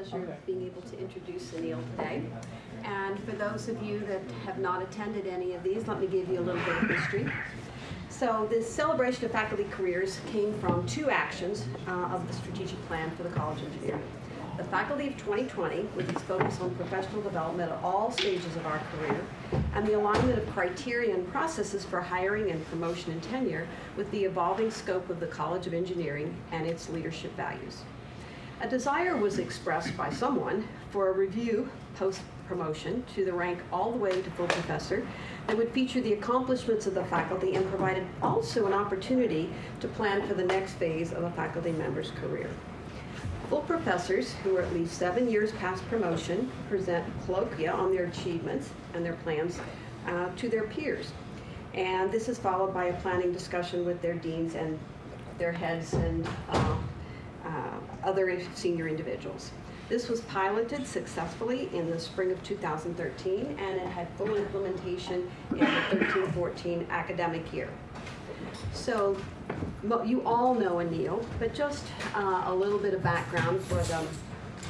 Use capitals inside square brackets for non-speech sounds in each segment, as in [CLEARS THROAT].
pleasure of being able to introduce Anil today. And for those of you that have not attended any of these, let me give you a little bit of history. So this celebration of faculty careers came from two actions uh, of the strategic plan for the College of Engineering. The Faculty of 2020, with its focus on professional development at all stages of our career, and the alignment of criteria and processes for hiring and promotion and tenure with the evolving scope of the College of Engineering and its leadership values. A desire was expressed by someone for a review post-promotion to the rank all the way to full professor that would feature the accomplishments of the faculty and provided also an opportunity to plan for the next phase of a faculty member's career. Full professors who are at least seven years past promotion present colloquia on their achievements and their plans uh, to their peers. And this is followed by a planning discussion with their deans and their heads and uh, uh, other senior individuals. This was piloted successfully in the spring of 2013, and it had full implementation in the 13-14 academic year. So you all know Anil, but just uh, a little bit of background for the,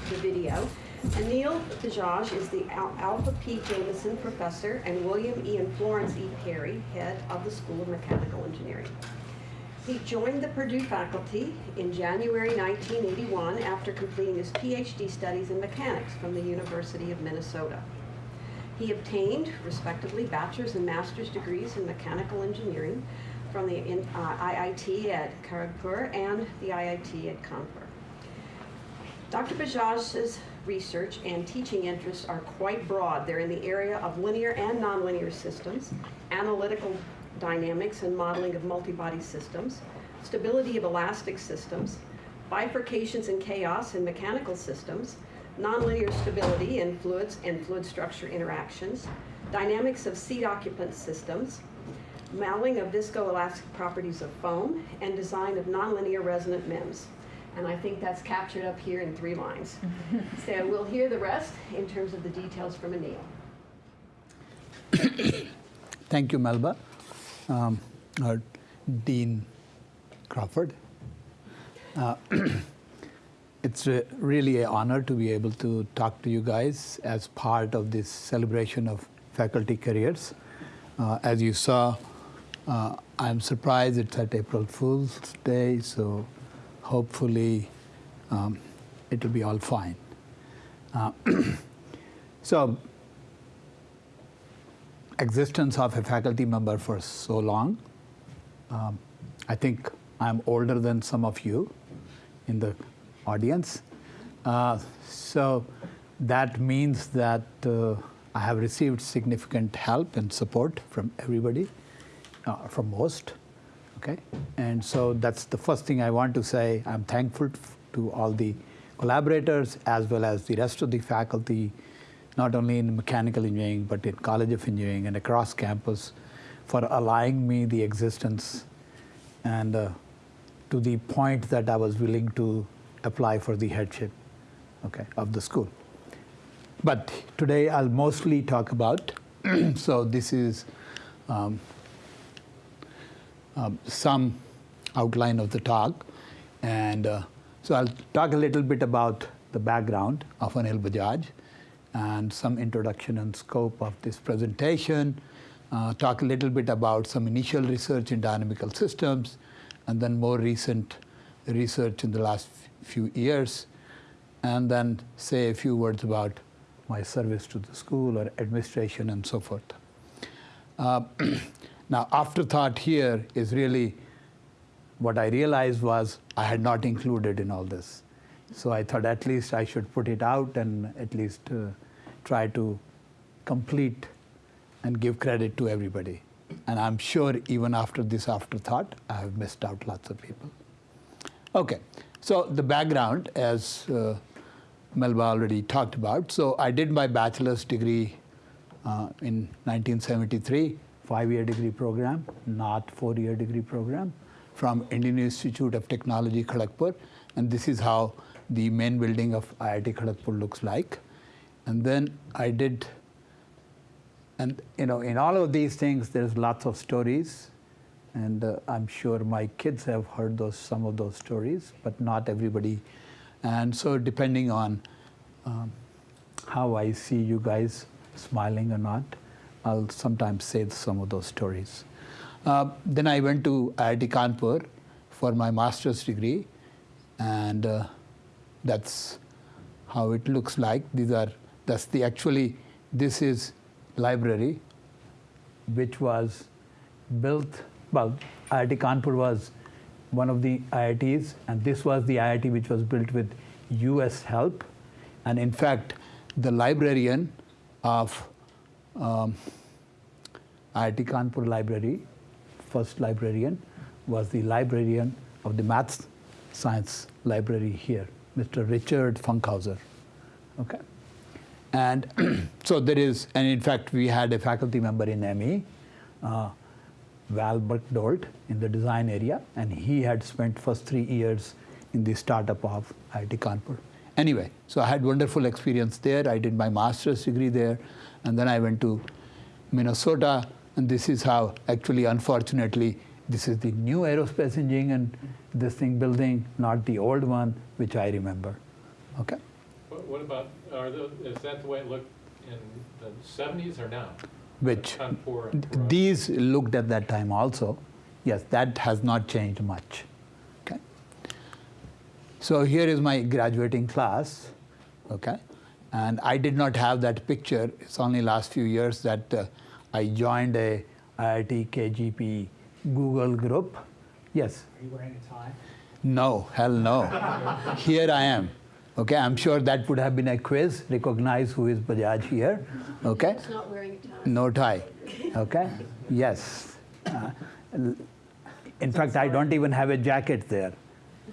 the video. Anil Bajaj is the Al Alpha P. Jamieson Professor and William E. and Florence E. Perry, Head of the School of Mechanical Engineering. He joined the Purdue faculty in January 1981 after completing his PhD studies in mechanics from the University of Minnesota. He obtained, respectively, bachelor's and master's degrees in mechanical engineering from the uh, IIT at Kharagpur and the IIT at Kanpur. Dr. Bajaj's research and teaching interests are quite broad. They're in the area of linear and nonlinear systems, analytical dynamics and modeling of multi-body systems, stability of elastic systems, bifurcations and chaos in mechanical systems, nonlinear stability in fluids and fluid structure interactions, dynamics of seat occupant systems, modeling of viscoelastic properties of foam, and design of nonlinear resonant MEMS. And I think that's captured up here in three lines. [LAUGHS] so we'll hear the rest in terms of the details from Anil. [COUGHS] Thank you, Melba um, uh, Dean Crawford. Uh, [CLEARS THROAT] it's really an honor to be able to talk to you guys as part of this celebration of faculty careers. Uh, as you saw, uh, I'm surprised it's at April Fool's Day, so hopefully um, it will be all fine. Uh, [CLEARS THROAT] so existence of a faculty member for so long. Um, I think I'm older than some of you in the audience. Uh, so that means that uh, I have received significant help and support from everybody, uh, from most. Okay, and so that's the first thing I want to say. I'm thankful to all the collaborators as well as the rest of the faculty not only in mechanical engineering, but in College of Engineering and across campus for allowing me the existence and uh, to the point that I was willing to apply for the headship okay, of the school. But today I'll mostly talk about, [CLEARS THROAT] so this is um, um, some outline of the talk. And uh, so I'll talk a little bit about the background of Anil Bajaj and some introduction and scope of this presentation, uh, talk a little bit about some initial research in dynamical systems, and then more recent research in the last few years, and then say a few words about my service to the school or administration and so forth. Uh, [CLEARS THROAT] now, afterthought here is really what I realized was I had not included in all this. So I thought at least I should put it out and at least uh, try to complete and give credit to everybody. And I'm sure even after this afterthought, I have missed out lots of people. Okay, so the background, as uh, Melba already talked about. So I did my bachelor's degree uh, in 1973, five-year degree program, not four-year degree program, from Indian Institute of Technology, Kharagpur. And this is how the main building of IIT Kharagpur looks like. And then I did, and you know, in all of these things, there's lots of stories. And uh, I'm sure my kids have heard those, some of those stories, but not everybody. And so depending on um, how I see you guys smiling or not. I'll sometimes say some of those stories. Uh, then I went to IIT Kanpur for my master's degree, and uh, that's how it looks like. These are that's the actually this is library, which was built. Well, IIT Kanpur was one of the IITs, and this was the IIT which was built with U.S. help. And in fact, the librarian of um, IIT Kanpur library, first librarian, was the librarian of the math science library here, Mr. Richard Funkhouser. Okay. And [CLEARS THROAT] so there is, and in fact, we had a faculty member in ME, uh, Val Berkdolt, in the design area, and he had spent first three years in the startup of IIT Kanpur. Anyway, so I had wonderful experience there. I did my master's degree there, and then I went to Minnesota, and this is how, actually, unfortunately, this is the new aerospace engineering and this thing building, not the old one, which I remember. Okay. What, what about, are the, is that the way it looked in the seventies or now? Which Kanpur and Toronto? these looked at that time also. Yes, that has not changed much. Okay. So here is my graduating class. Okay. And I did not have that picture. It's only last few years that uh, I joined a IIT KGP Google group. Yes. Are you wearing a tie? No, hell no. here I am. Okay, I'm sure that would have been a quiz. Recognize who is Bajaj here. Okay. It's not wearing a tie. No tie. Okay? Yes. Uh, l- in fact, I don't even have a jacket there.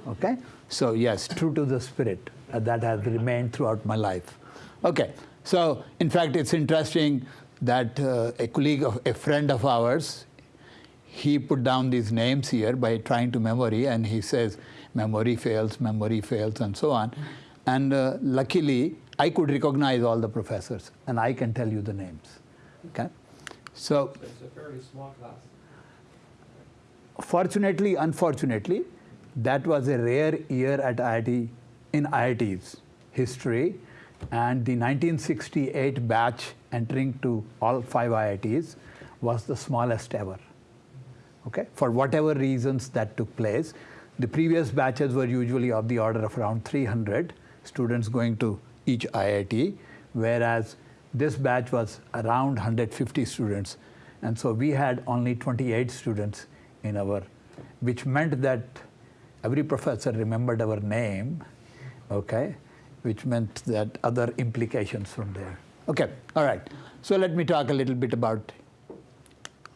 Okay? So, yes, true to the spirit. uh, that has remained throughout my life. Okay. So, in fact, it's interesting that uh, a colleague of a friend of ours, he put down these names here by trying to memory, and he says memory fails, memory fails, and so on. And uh, luckily, I could recognize all the professors, and I can tell you the names. Okay, so It's a fairly small class. fortunately, unfortunately, that was a rare year at IIT in IIT's history, and the 1968 batch entering to all five IITs was the smallest ever. Okay, for whatever reasons that took place, the previous batches were usually of the order of around 300 students going to each IIT, whereas this batch was around 150 students, and so we had only 28 students in our, which meant that every professor remembered our name, okay, which meant that other implications from there. Okay, all right. So let me talk a little bit about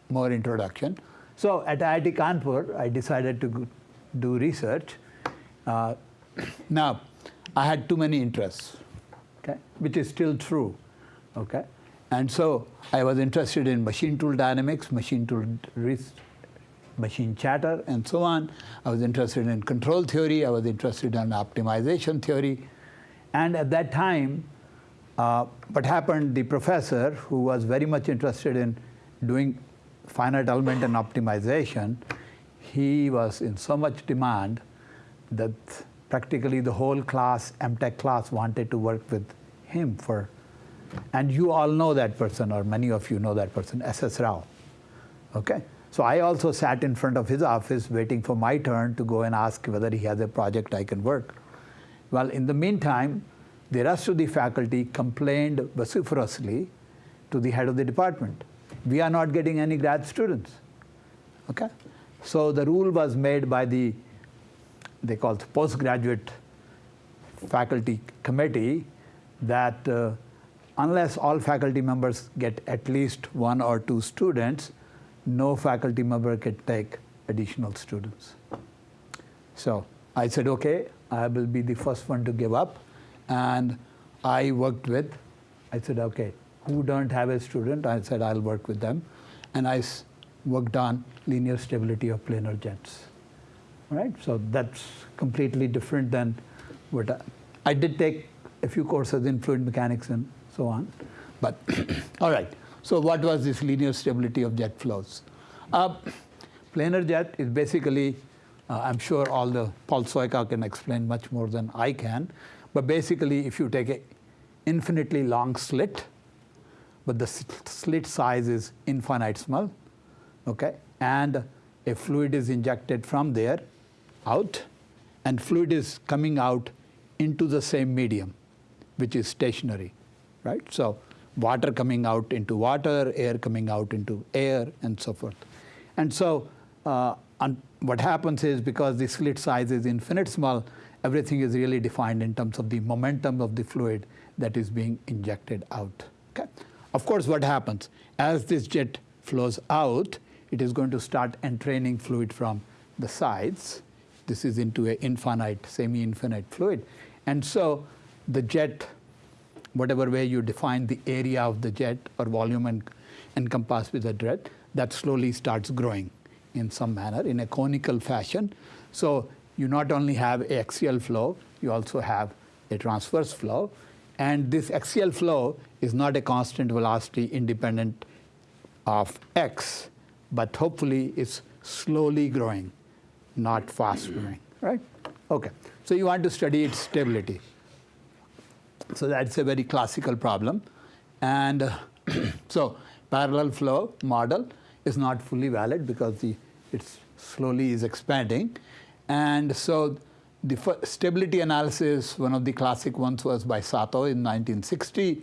more introduction. So at IIT Kanpur, I decided to do research. Uh, [COUGHS] now, I had too many interests, okay, which is still true, okay. And so I was interested in machine tool dynamics, machine tool machine chatter, and so on. I was interested in control theory. I was interested in optimization theory. And at that time, uh, what happened, the professor, who was very much interested in doing finite element and optimization, he was in so much demand that practically the whole class, MTech class, wanted to work with him for, and you all know that person, or many of you know that person, S.S. Rao. Okay? So I also sat in front of his office waiting for my turn to go and ask whether he has a project I can work. Well, in the meantime, the rest of the faculty complained vociferously to the head of the department. We are not getting any grad students. Okay? So the rule was made by the, they call it postgraduate faculty committee that uh, unless all faculty members get at least one or two students, no faculty member can take additional students. So I said, okay, I will be the first one to give up. And I worked with, I said, okay, who don't have a student? I said, I'll work with them. And I worked on linear stability of planar jets. Right? So that's completely different than what I, I did take a few courses in fluid mechanics and so on. But [CLEARS THROAT] all right. So what was this linear stability of jet flows? Uh, planar jet is basically, uh, I'm sure all the Paul Sojka can explain much more than I can. But basically, if you take an infinitely long slit, but the slit size is infinite small, okay? And a fluid is injected from there out, and fluid is coming out into the same medium, which is stationary, right? So water coming out into water, air coming out into air, and so forth. And so uh, un- what happens is because the slit size is infinite small, everything is really defined in terms of the momentum of the fluid that is being injected out. Okay? Of course, what happens as this jet flows out, it is going to start entraining fluid from the sides. This is into an infinite, semi-infinite fluid, and so the jet, whatever way you define the area of the jet or volume and encompassed with the jet, that slowly starts growing in some manner in a conical fashion. So you not only have axial flow, you also have a transverse flow. And this axial flow is not a constant velocity independent of x, but hopefully it's slowly growing, not fast growing, right? Okay, so you want to study its stability. So that's a very classical problem. And [CLEARS THROAT] so parallel flow model is not fully valid because the, it slowly is expanding. And so the stability analysis, one of the classic ones was by Sato in 1960.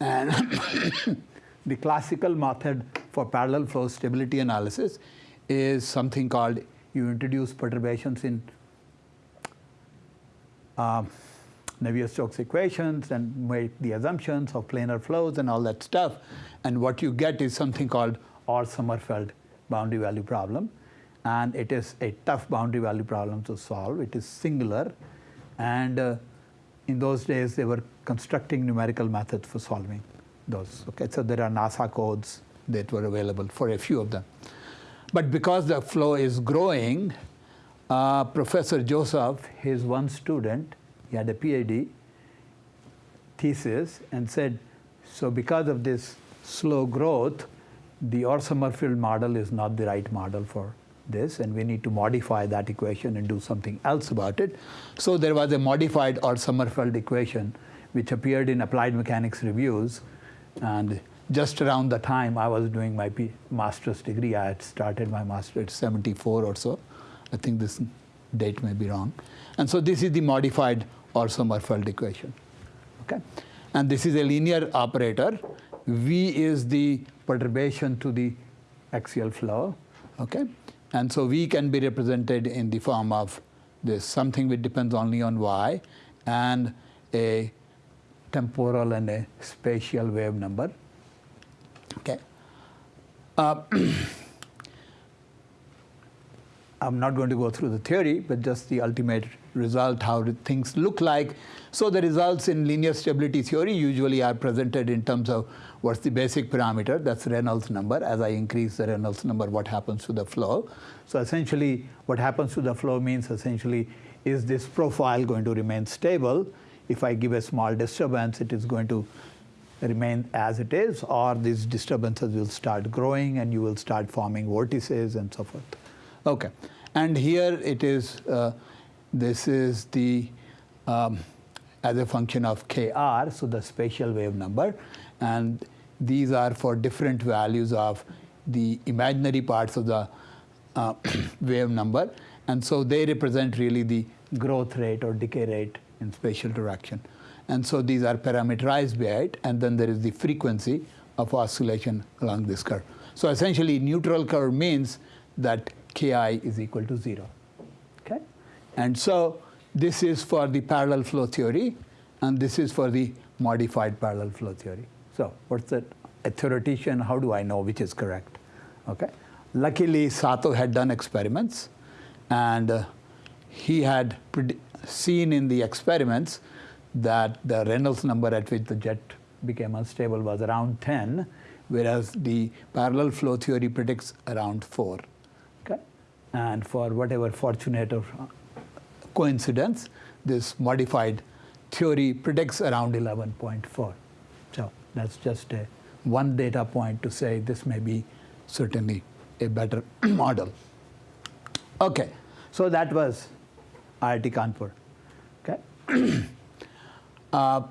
And [COUGHS] the classical method for parallel flow stability analysis is something called you introduce perturbations in um, Navier-Stokes equations and make the assumptions of planar flows and all that stuff. And what you get is something called Orr-Sommerfeld boundary value problem. And it is a tough boundary value problem to solve. It is singular. And uh, in those days, they were constructing numerical methods for solving those. Okay, so there are NASA codes that were available for a few of them. But because the flow is growing, uh, Professor Joseph, his one student, he had a PhD thesis and said, so because of this slow growth, the Orr-Sommerfeld model is not the right model for this, and we need to modify that equation and do something else about it. So there was a modified Orr-Sommerfeld equation, which appeared in Applied Mechanics reviews, and just around the time I was doing my master's degree, I had started my master at 74 or so. I think this date may be wrong. And so this is the modified Orr-Sommerfeld equation. Okay? And this is a linear operator. V is the perturbation to the axial flow. Okay? And so V can be represented in the form of this something which depends only on Y and a temporal and a spatial wave number. Okay. Uh, [CLEARS THROAT] I'm not going to go through the theory, but just the ultimate result, how the things look like. So the results in linear stability theory usually are presented in terms of what's the basic parameter, that's Reynolds number. As I increase the Reynolds number, what happens to the flow? So essentially, what happens to the flow means essentially, is this profile going to remain stable? If I give a small disturbance, it is going to remain as it is, or these disturbances will start growing and you will start forming vortices and so forth. Okay, and here it is, uh, this is the, um, as a function of kr, so the spatial wave number. And these are for different values of the imaginary parts of the uh, [CLEARS THROAT] wave number. And so they represent really the growth rate or decay rate in spatial direction. And so these are parameterized by it. And then there is the frequency of oscillation along this curve. So essentially, neutral curve means that ki is equal to 0. And so this is for the parallel flow theory, and this is for the modified parallel flow theory. So what's that? A theoretician, how do I know which is correct? Okay? Luckily, Sato had done experiments, and uh, he had seen in the experiments that the Reynolds number at which the jet became unstable was around 10, whereas the parallel flow theory predicts around 4. Okay? And for whatever fortunate or coincidence, this modified theory predicts around 11.4. So that's just a one data point to say this may be certainly a better [CLEARS THROAT] model. Okay, so that was IIT Kanpur. Okay. [CLEARS THROAT] uh,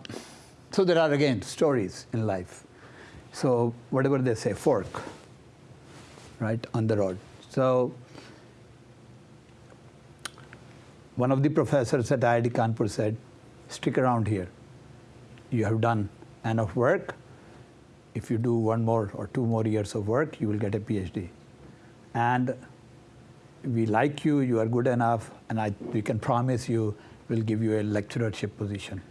so there are again stories in life. So whatever they say, fork, right on the road. So one of the professors at IIT Kanpur said, stick around here. You have done enough work. If you do one more or two more years of work, you will get a PhD. And we like you, you are good enough, and I, we can promise you we'll give you a lecturership position.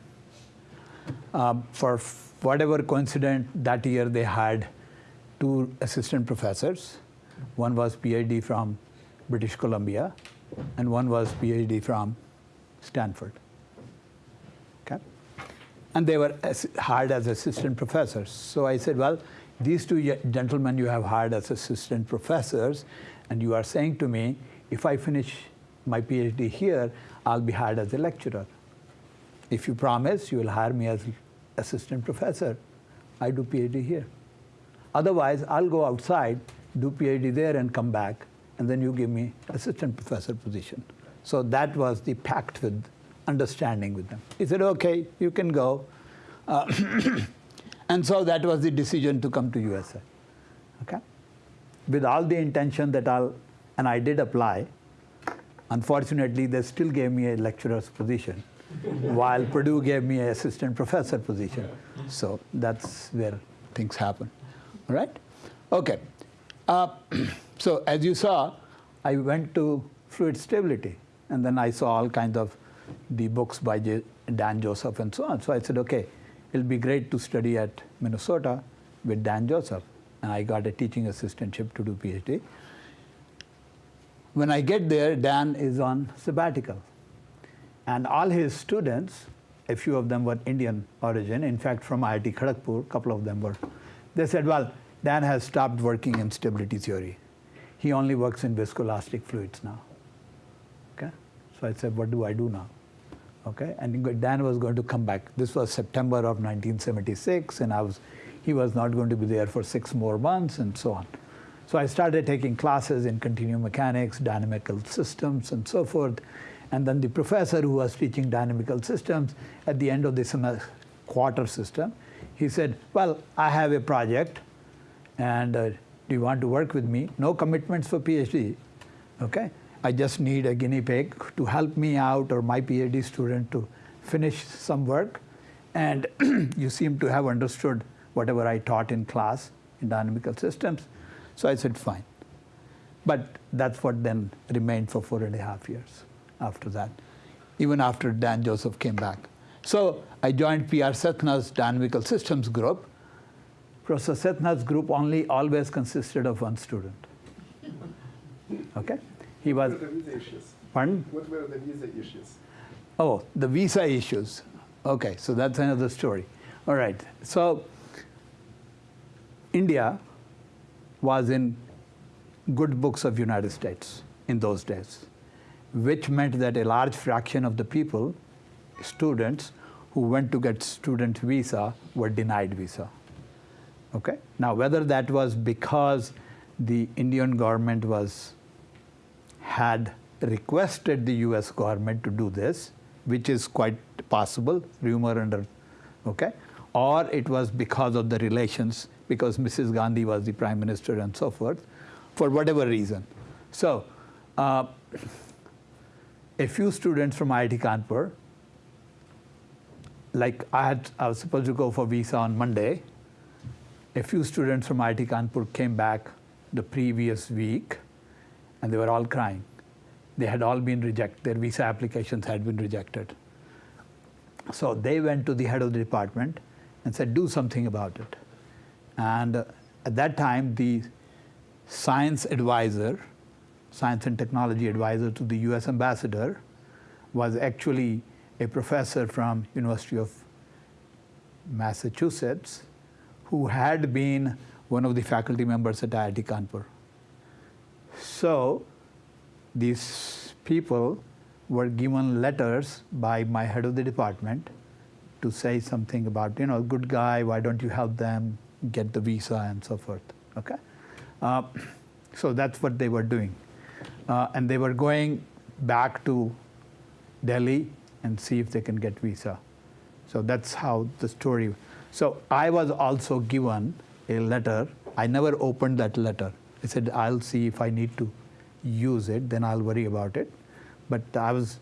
Um, for whatever coincidence, that year they had two assistant professors. One was PhD from British Columbia, and one was PhD from Stanford. Okay? And they were as- hired as assistant professors. So I said, well, these two gentlemen you have hired as assistant professors, and you are saying to me, if I finish my PhD here, I'll be hired as a lecturer. If you promise you will hire me as assistant professor, I do PhD here. Otherwise, I'll go outside, do PhD there, and come back, and then you give me assistant professor position. So that was the pact with understanding with them. He said, okay, you can go. Uh, [CLEARS THROAT] and so that was the decision to come to USA. Okay? With all the intention that I'll, and I did apply. Unfortunately, they still gave me a lecturer's position, [LAUGHS] while Purdue gave me an assistant professor position. So that's where things happen. All right? Okay. Uh, [CLEARS THROAT] so as you saw, I went to fluid stability, and then I saw all kinds of the books by Dan Joseph and so on. So I said, okay, it'll be great to study at Minnesota with Dan Joseph, and I got a teaching assistantship to do PhD. When I get there, Dan is on sabbatical, and all his students, a few of them were Indian origin, in fact, from IIT Kharagpur, a couple of them were. They said, well, Dan has stopped working in stability theory. He only works in viscoelastic fluids now. Okay? So I said, what do I do now? Okay? And Dan was going to come back. This was September of 1976, and I was, he was not going to be there for six more months, and so on. So I started taking classes in continuum mechanics, dynamical systems, and so forth. And then the professor who was teaching dynamical systems at the end of the semester, quarter system, he said, Well, I have a project, and uh, do you want to work with me? No commitments for PhD. Okay? I just need a guinea pig to help me out or my PhD student to finish some work. And [CLEARS THROAT] you seem to have understood whatever I taught in class in dynamical systems. So I said, fine. But that's what then remained for four and a half years after that, even after Dan Joseph came back. So I joined PR Sethna's dynamical systems group. Professor Sethna's group only always consisted of one student. Okay? He was, What were the visa issues? pardon? What were the visa issues? Oh, the visa issues. Okay, so that's another story. All right. So India was in good books of United States in those days, which meant that a large fraction of the people, students who went to get student visa were denied visa. Okay? Now whether that was because the Indian government was had requested the US government to do this, which is quite possible, rumor under, okay? Or it was because of the relations, because Mrs. Gandhi was the prime minister and so forth, for whatever reason. So, uh, a few students from IIT Kanpur, like I had, I was supposed to go for visa on Monday. A few students from IIT Kanpur came back the previous week, and they were all crying. They had all been rejected, their visa applications had been rejected. So they went to the head of the department and said, do something about it. And uh, at that time, the science advisor, science and technology advisor to the US ambassador, was actually a professor from University of Massachusetts who had been one of the faculty members at IIT Kanpur. So these people were given letters by my head of the department to say something about, you know, good guy, why don't you help them get the visa and so forth. Okay? Uh, so that's what they were doing. Uh, and they were going back to Delhi and see if they can get visa. So that's how the story. So I was also given a letter. I never opened that letter. I said, I'll see if I need to use it, then I'll worry about it. But I was,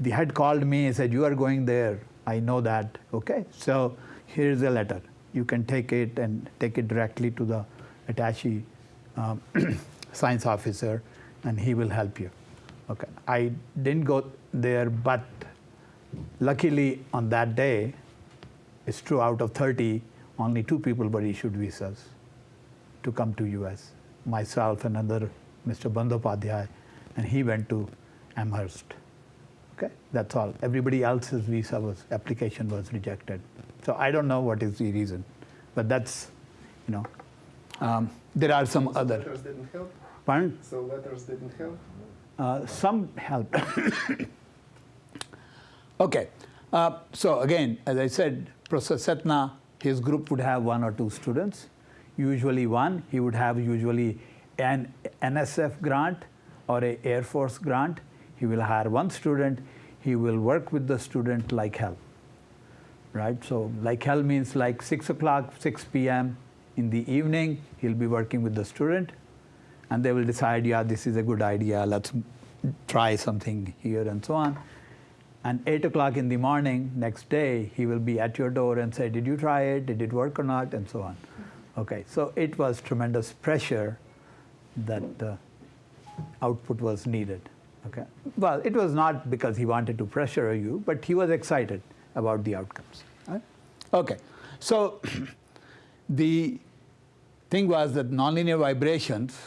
the head called me and said, You are going there. I know that. Okay. So here's a letter. You can take it and take it directly to the attaché um, [CLEARS THROAT] science officer, and he will help you. Okay. I didn't go there, but luckily on that day, it's true out of 30, only two people were issued visas to come to US. Myself and another Mr. Bandyopadhyay, and he went to Amherst. Okay, that's all. Everybody else's visa was application was rejected. So I don't know what is the reason, but that's, you know, um, there are some So other. Letters didn't help? Pardon? So letters didn't help? Uh, some help. [COUGHS] okay, uh, so again, as I said, Professor Sethna, his group would have one or two students, usually one. He would have usually an NSF grant or a Air Force grant. He will hire one student. He will work with the student like hell, right? So like hell means like 6 o'clock, 6 p.m. in the evening, he'll be working with the student and they will decide, yeah, this is a good idea, let's try something here and so on. And 8 o'clock in the morning, next day, he will be at your door and say, did you try it, did it work or not, and so on. Okay, so it was tremendous pressure that the output was needed. Okay, well, it was not because he wanted to pressure you, but he was excited about the outcomes. Right? Okay, so [CLEARS THROAT] the thing was that nonlinear vibrations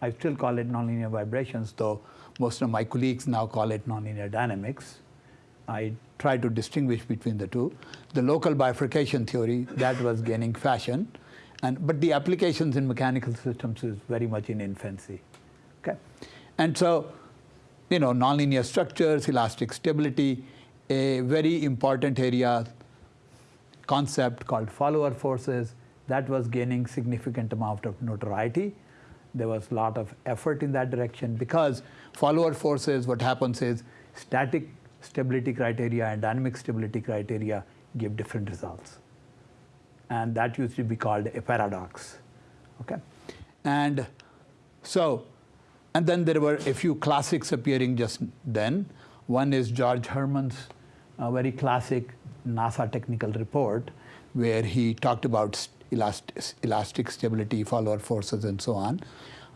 I still call it nonlinear vibrations, though most of my colleagues now call it nonlinear dynamics. I try to distinguish between the two. The local bifurcation theory, that was gaining fashion, and, but the applications in mechanical systems is very much in infancy. Okay? And so, you know, nonlinear structures, elastic stability, a very important area concept called follower forces, that was gaining significant amount of notoriety there was a lot of effort in that direction because follower forces, what happens is static stability criteria and dynamic stability criteria give different results. And that used to be called a paradox. Okay? And so, and then there were a few classics appearing just then. One is George Herrmann's uh, very classic NASA technical report, where he talked about elastic, elastic stability, follower forces, and so on.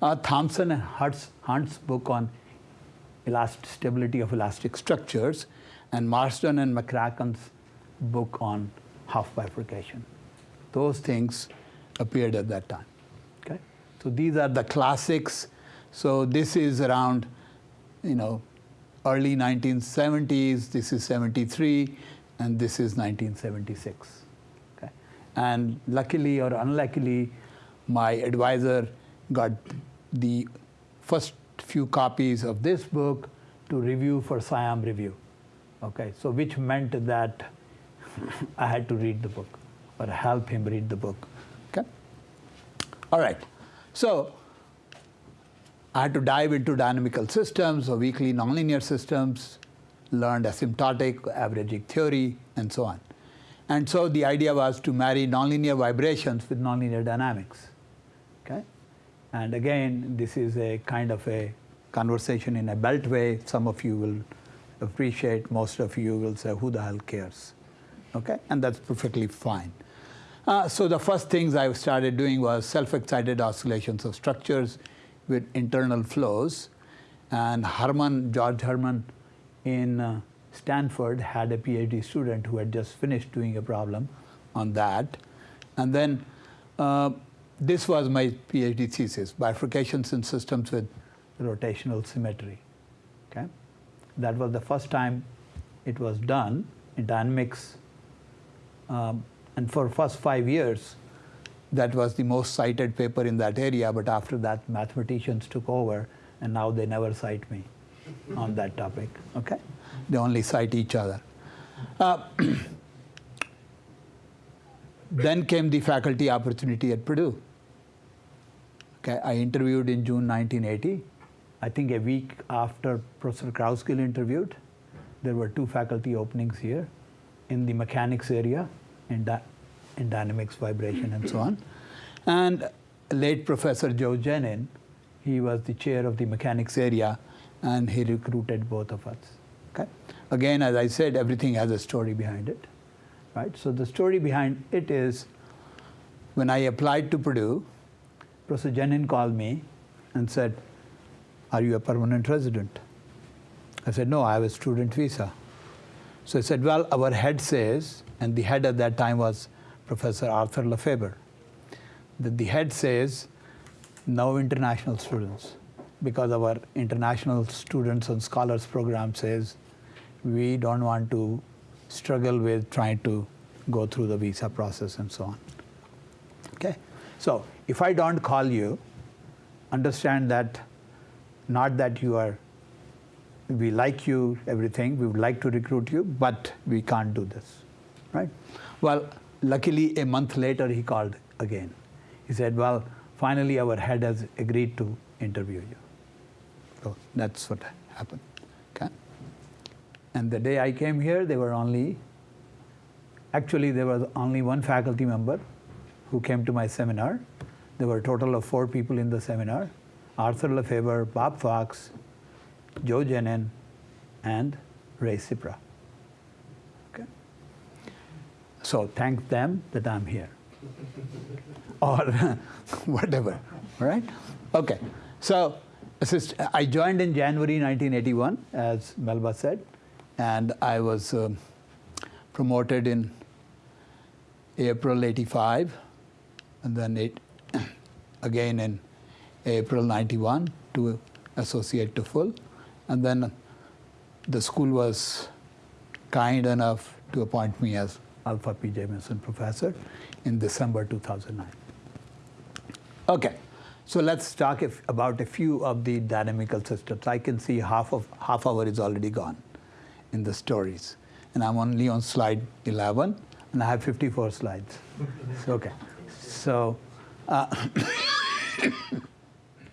Uh, Thompson and Hunt's, Hunt's book on elastic stability of elastic structures, and Marsden and McCracken's book on Hopf bifurcation. Those things appeared at that time. Okay, so these are the classics. So this is around, you know, early 1970s. This is 73, and this is 1976. And luckily or unluckily, my advisor got the first few copies of this book to review for SIAM review. Okay, so which meant that [LAUGHS] I had to read the book or help him read the book. Okay? All right. So I had to dive into dynamical systems or weakly nonlinear systems, learned asymptotic averaging theory, and so on. And so the idea was to marry nonlinear vibrations with nonlinear dynamics. Okay? And again, this is a kind of a conversation in a beltway. Some of you will appreciate, most of you will say, who the hell cares? Okay? And that's perfectly fine. Uh, so the first things I started doing was self-excited oscillations of structures with internal flows. And Herrmann, George Herrmann in uh, Stanford had a PhD student who had just finished doing a problem on that. And then uh, this was my PhD thesis, bifurcations in systems with rotational symmetry. Okay? That was the first time it was done in dynamics. Um, and for first five years, that was the most cited paper in that area, but after that, mathematicians took over, and now they never cite me on that topic. Okay? They only cite each other. Uh, [CLEARS THROAT] then came the faculty opportunity at Purdue. Okay, I interviewed in June 1980. I think a week after Professor Krousgrill interviewed, there were two faculty openings here. in the mechanics area, in, in dynamics, vibration, and so on. And late Professor Joe Genin, he was the chair of the mechanics area, and he recruited both of us. Again, as I said, everything has a story behind it, right? So the story behind it is, when I applied to Purdue, Professor Genin called me and said, "Are you a permanent resident?" I said, "No, I have a student visa." So he said, Well, our head says, and the head at that time was Professor Arthur Lefebvre, that the head says no international students because our international students and scholars program says we don't want to struggle with trying to go through the visa process and so on. Okay? So if I don't call you, understand that not that you are we like you, everything, we would like to recruit you, but we can't do this, right? Well, luckily, a month later, he called again. He said, Well, finally, our head has agreed to interview you. So that's what happened. And the day I came here, there were only, actually, there was only one faculty member who came to my seminar. There were a total of four people in the seminar Arthur Lefebvre, Bob Fox, Joe Genin, and Ray Cipra. Okay? So thank them that I'm here. [LAUGHS] or [LAUGHS] whatever, right? Okay, so I joined in January 1981, as Melba said, and I was um, promoted in April 85, and then it, [CLEARS THROAT] again in April 91 to associate to full. And then the school was kind enough to appoint me as Alpha P. Jamieson professor in December 2009. Okay, so let's talk if, about a few of the dynamical systems. I can see half of half hour is already gone in the stories, and I'm only on slide 11, and I have 54 slides. [LAUGHS] okay, so uh, [COUGHS]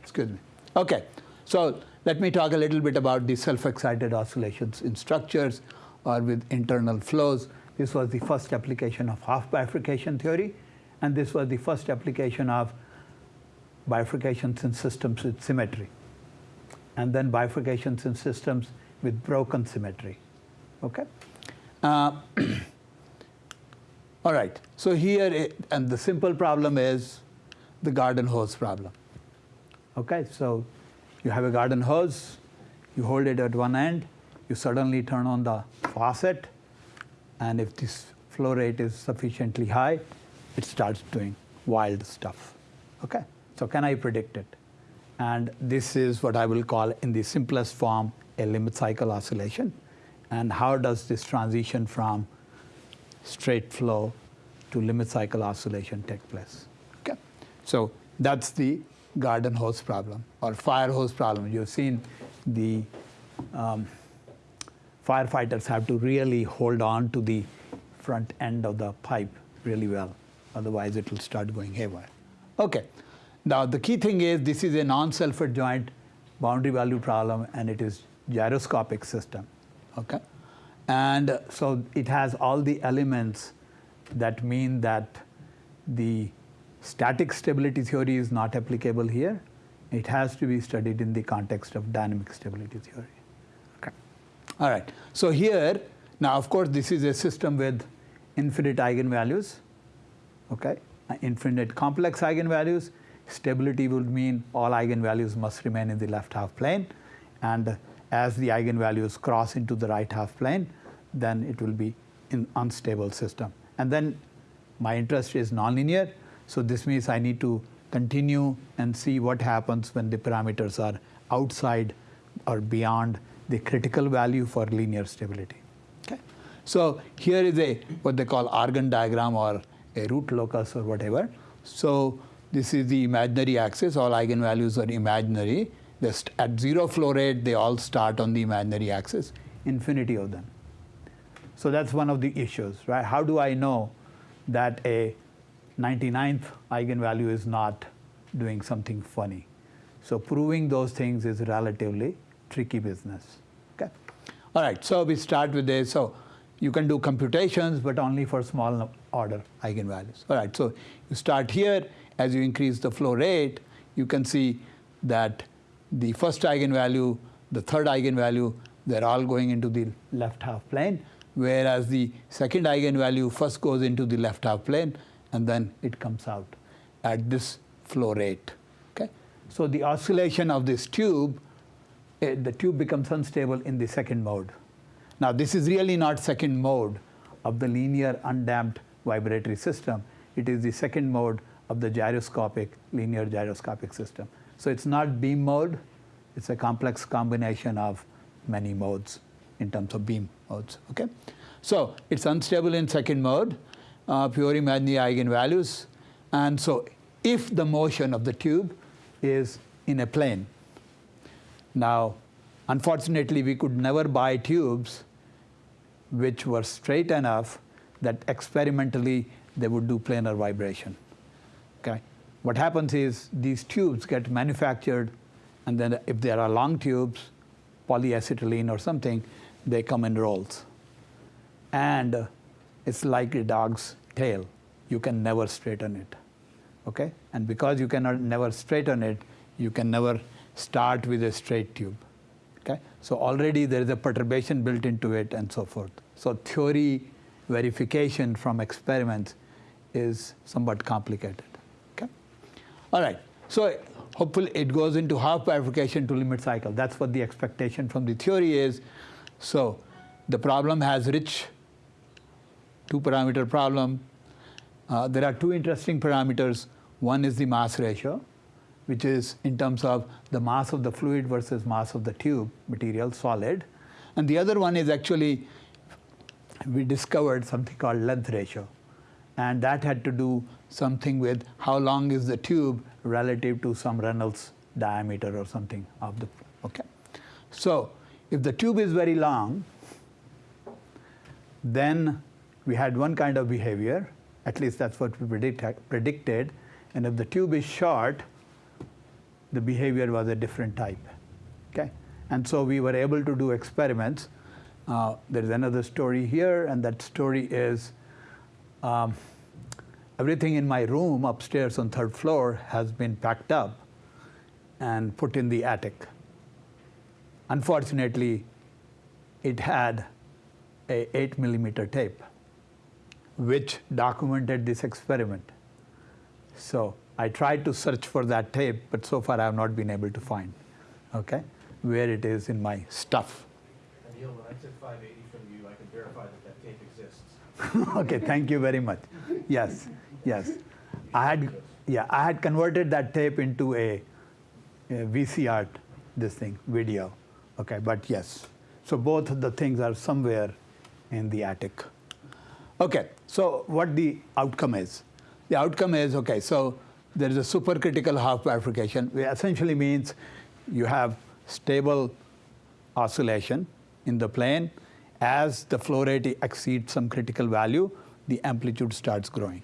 excuse me. Okay, so let me talk a little bit about the self-excited oscillations in structures or with internal flows. This was the first application of Hopf bifurcation theory, and this was the first application of bifurcations in systems with symmetry, and then bifurcations in systems with broken symmetry. Okay? Uh, [CLEARS THROAT] all right, so here, it, and the simple problem is the garden hose problem. Okay, so you have a garden hose, you hold it at one end, you suddenly turn on the faucet, and if this flow rate is sufficiently high, it starts doing wild stuff. Okay, so can I predict it? And this is what I will call, in the simplest form, a limit cycle oscillation. And how does this transition from straight flow to limit cycle oscillation take place? Okay, so that's the garden hose problem or fire hose problem. You've seen the um, firefighters have to really hold on to the front end of the pipe really well, otherwise it will start going haywire. Okay, now the key thing is this is a non-self adjoint boundary value problem and it is gyroscopic system. Okay, and so it has all the elements that mean that the static stability theory is not applicable here. It has to be studied in the context of dynamic stability theory. Okay. All right. So here, now of course, this is a system with infinite eigenvalues. Okay. Uh, Infinite complex eigenvalues. Stability would mean all eigenvalues must remain in the left half plane. And as the eigenvalues cross into the right half plane, then it will be an unstable system. And then my interest is nonlinear. So this means I need to continue and see what happens when the parameters are outside or beyond the critical value for linear stability. Okay? So here is a what they call Argand diagram or a root locus or whatever. So this is the imaginary axis. All eigenvalues are imaginary. At zero flow rate, they all start on the imaginary axis. Infinity of them. So that's one of the issues, right? How do I know that a 99th eigenvalue is not doing something funny. So proving those things is relatively tricky business. Okay. All right. So we start with this. So you can do computations, but only for small order eigenvalues. All right, so you start here. As you increase the flow rate, you can see that the first eigenvalue, the third eigenvalue, they're all going into the left half plane, whereas the second eigenvalue first goes into the left half plane, and then it comes out at this flow rate. Okay, so the oscillation of this tube, eh, the tube becomes unstable in the second mode. Now, this is really not second mode of the linear undamped vibratory system. It is the second mode of the gyroscopic, linear gyroscopic system. So it's not beam mode, it's a complex combination of many modes in terms of beam modes. Okay? So it's unstable in second mode, uh, pure imaginary eigenvalues. And so if the motion of the tube is in a plane, now, unfortunately, we could never buy tubes which were straight enough that experimentally they would do planar vibration. Okay? What happens is these tubes get manufactured, and then if there are long tubes, polyacetylene or something, they come in rolls. And it's like a dog's tail. You can never straighten it. Okay? And because you cannot never straighten it, you can never start with a straight tube. Okay? So already there is a perturbation built into it and so forth. So theory verification from experiments is somewhat complicated. All right. So hopefully it goes into Hopf bifurcation to limit cycle. That's what the expectation from the theory is. So the problem has rich two parameter problem. Uh, there are two interesting parameters. One is the mass ratio, which is in terms of the mass of the fluid versus mass of the tube material, solid. And the other one is actually, we discovered something called length ratio. And that had to do something with how long is the tube relative to some Reynolds diameter or something of the, okay. So if the tube is very long, then we had one kind of behavior, at least that's what we predict, predicted. And if the tube is short, the behavior was a different type. Okay? And so we were able to do experiments. Uh, there's another story here, and that story is um, everything in my room upstairs on third floor has been packed up and put in the attic. Unfortunately, it had a 8 millimeter tape, which documented this experiment. So I tried to search for that tape, but so far I have not been able to find, okay, where it is in my stuff. Anil, when I took 580 from you, I can verify that that tape exists. [LAUGHS] okay, thank you very much. Yes, yes. I had, yeah, I had converted that tape into a, a VCR, this thing, video. Okay, but yes. So both of the things are somewhere in the attic. Okay, so what the outcome is? The outcome is okay, so there is a supercritical Hopf bifurcation, which essentially means you have stable oscillation in the plane. As the flow rate exceeds some critical value, the amplitude starts growing.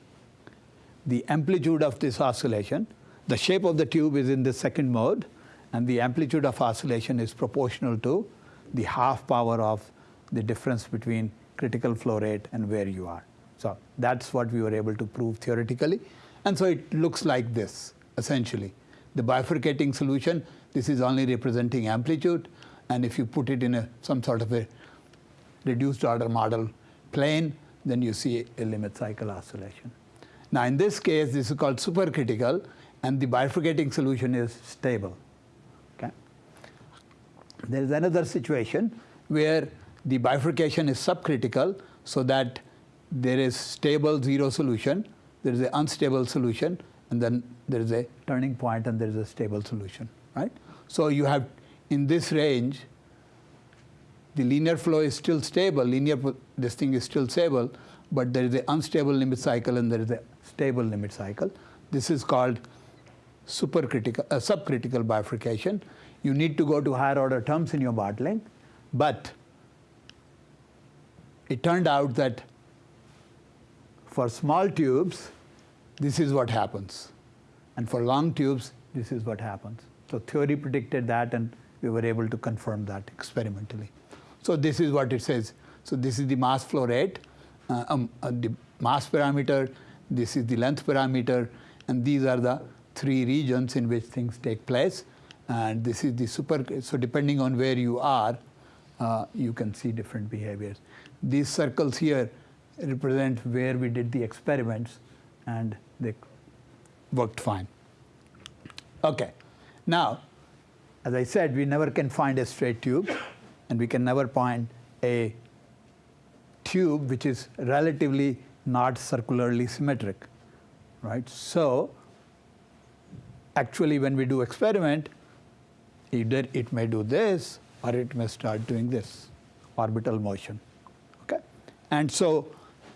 The amplitude of this oscillation, the shape of the tube is in the second mode, and the amplitude of oscillation is proportional to the half power of the difference between critical flow rate and where you are. So that's what we were able to prove theoretically. And so it looks like this, essentially. The bifurcating solution, this is only representing amplitude, and if you put it in a, some sort of a reduced order model plane, then you see a limit cycle oscillation. Now in this case, this is called supercritical, and the bifurcating solution is stable. Okay? There is another situation where the bifurcation is subcritical, so that there is stable zero solution, there is an unstable solution, and then there is a turning point and there is a stable solution, right? So you have, in this range, the linear flow is still stable, linear, this thing is still stable, but there is an unstable limit cycle and there is a stable limit cycle. This is called supercritical, uh, subcritical bifurcation. You need to go to higher order terms in your bottling, but it turned out that for small tubes, this is what happens. And for long tubes, this is what happens. So theory predicted that, and we were able to confirm that experimentally. So this is what it says. So this is the mass flow rate, uh, um, uh, the mass parameter, this is the length parameter, and these are the three regions in which things take place. And this is the super, so depending on where you are, uh, you can see different behaviors. These circles here represent where we did the experiments, and they worked fine. Okay, now, as I said, we never can find a straight tube, and we can never find a tube which is relatively not circularly symmetric, right? So, actually, when we do experiment, either it may do this or it may start doing this orbital motion. Okay? And so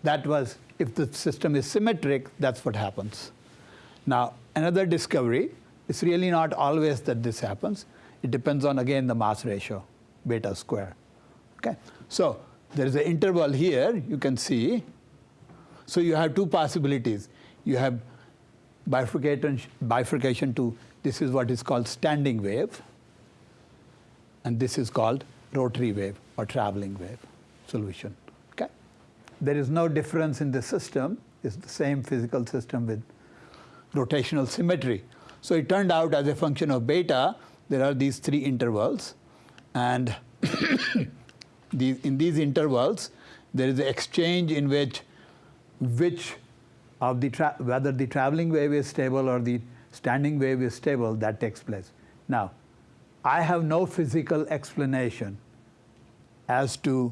that was if the system is symmetric, that's what happens. Now, another discovery it's really not always that this happens. It depends on again the mass ratio, beta square. Okay? So there is an interval here, you can see. So you have two possibilities. You have bifurcation, bifurcation to this is what is called standing wave, and this is called rotary wave or traveling wave solution. Okay? There is no difference in the system. It's the same physical system with rotational symmetry. So it turned out as a function of beta, there are these three intervals, and [COUGHS] these, in these intervals, there is an exchange in which which of the whether the traveling wave is stable or the standing wave is stable that takes place. Now, I have no physical explanation as to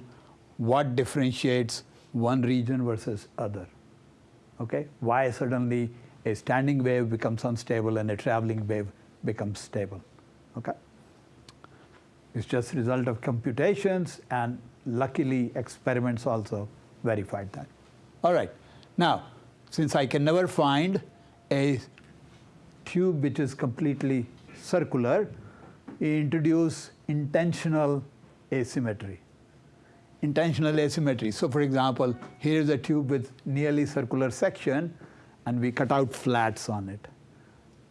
what differentiates one region versus other. Okay, why suddenly a standing wave becomes unstable and a traveling wave becomes stable. Okay? It's just result of computations and luckily experiments also verified that. All right. Now, since I can never find a tube which is completely circular, we introduce intentional asymmetry. Intentional asymmetry. So for example, here is a tube with nearly circular section and we cut out flats on it,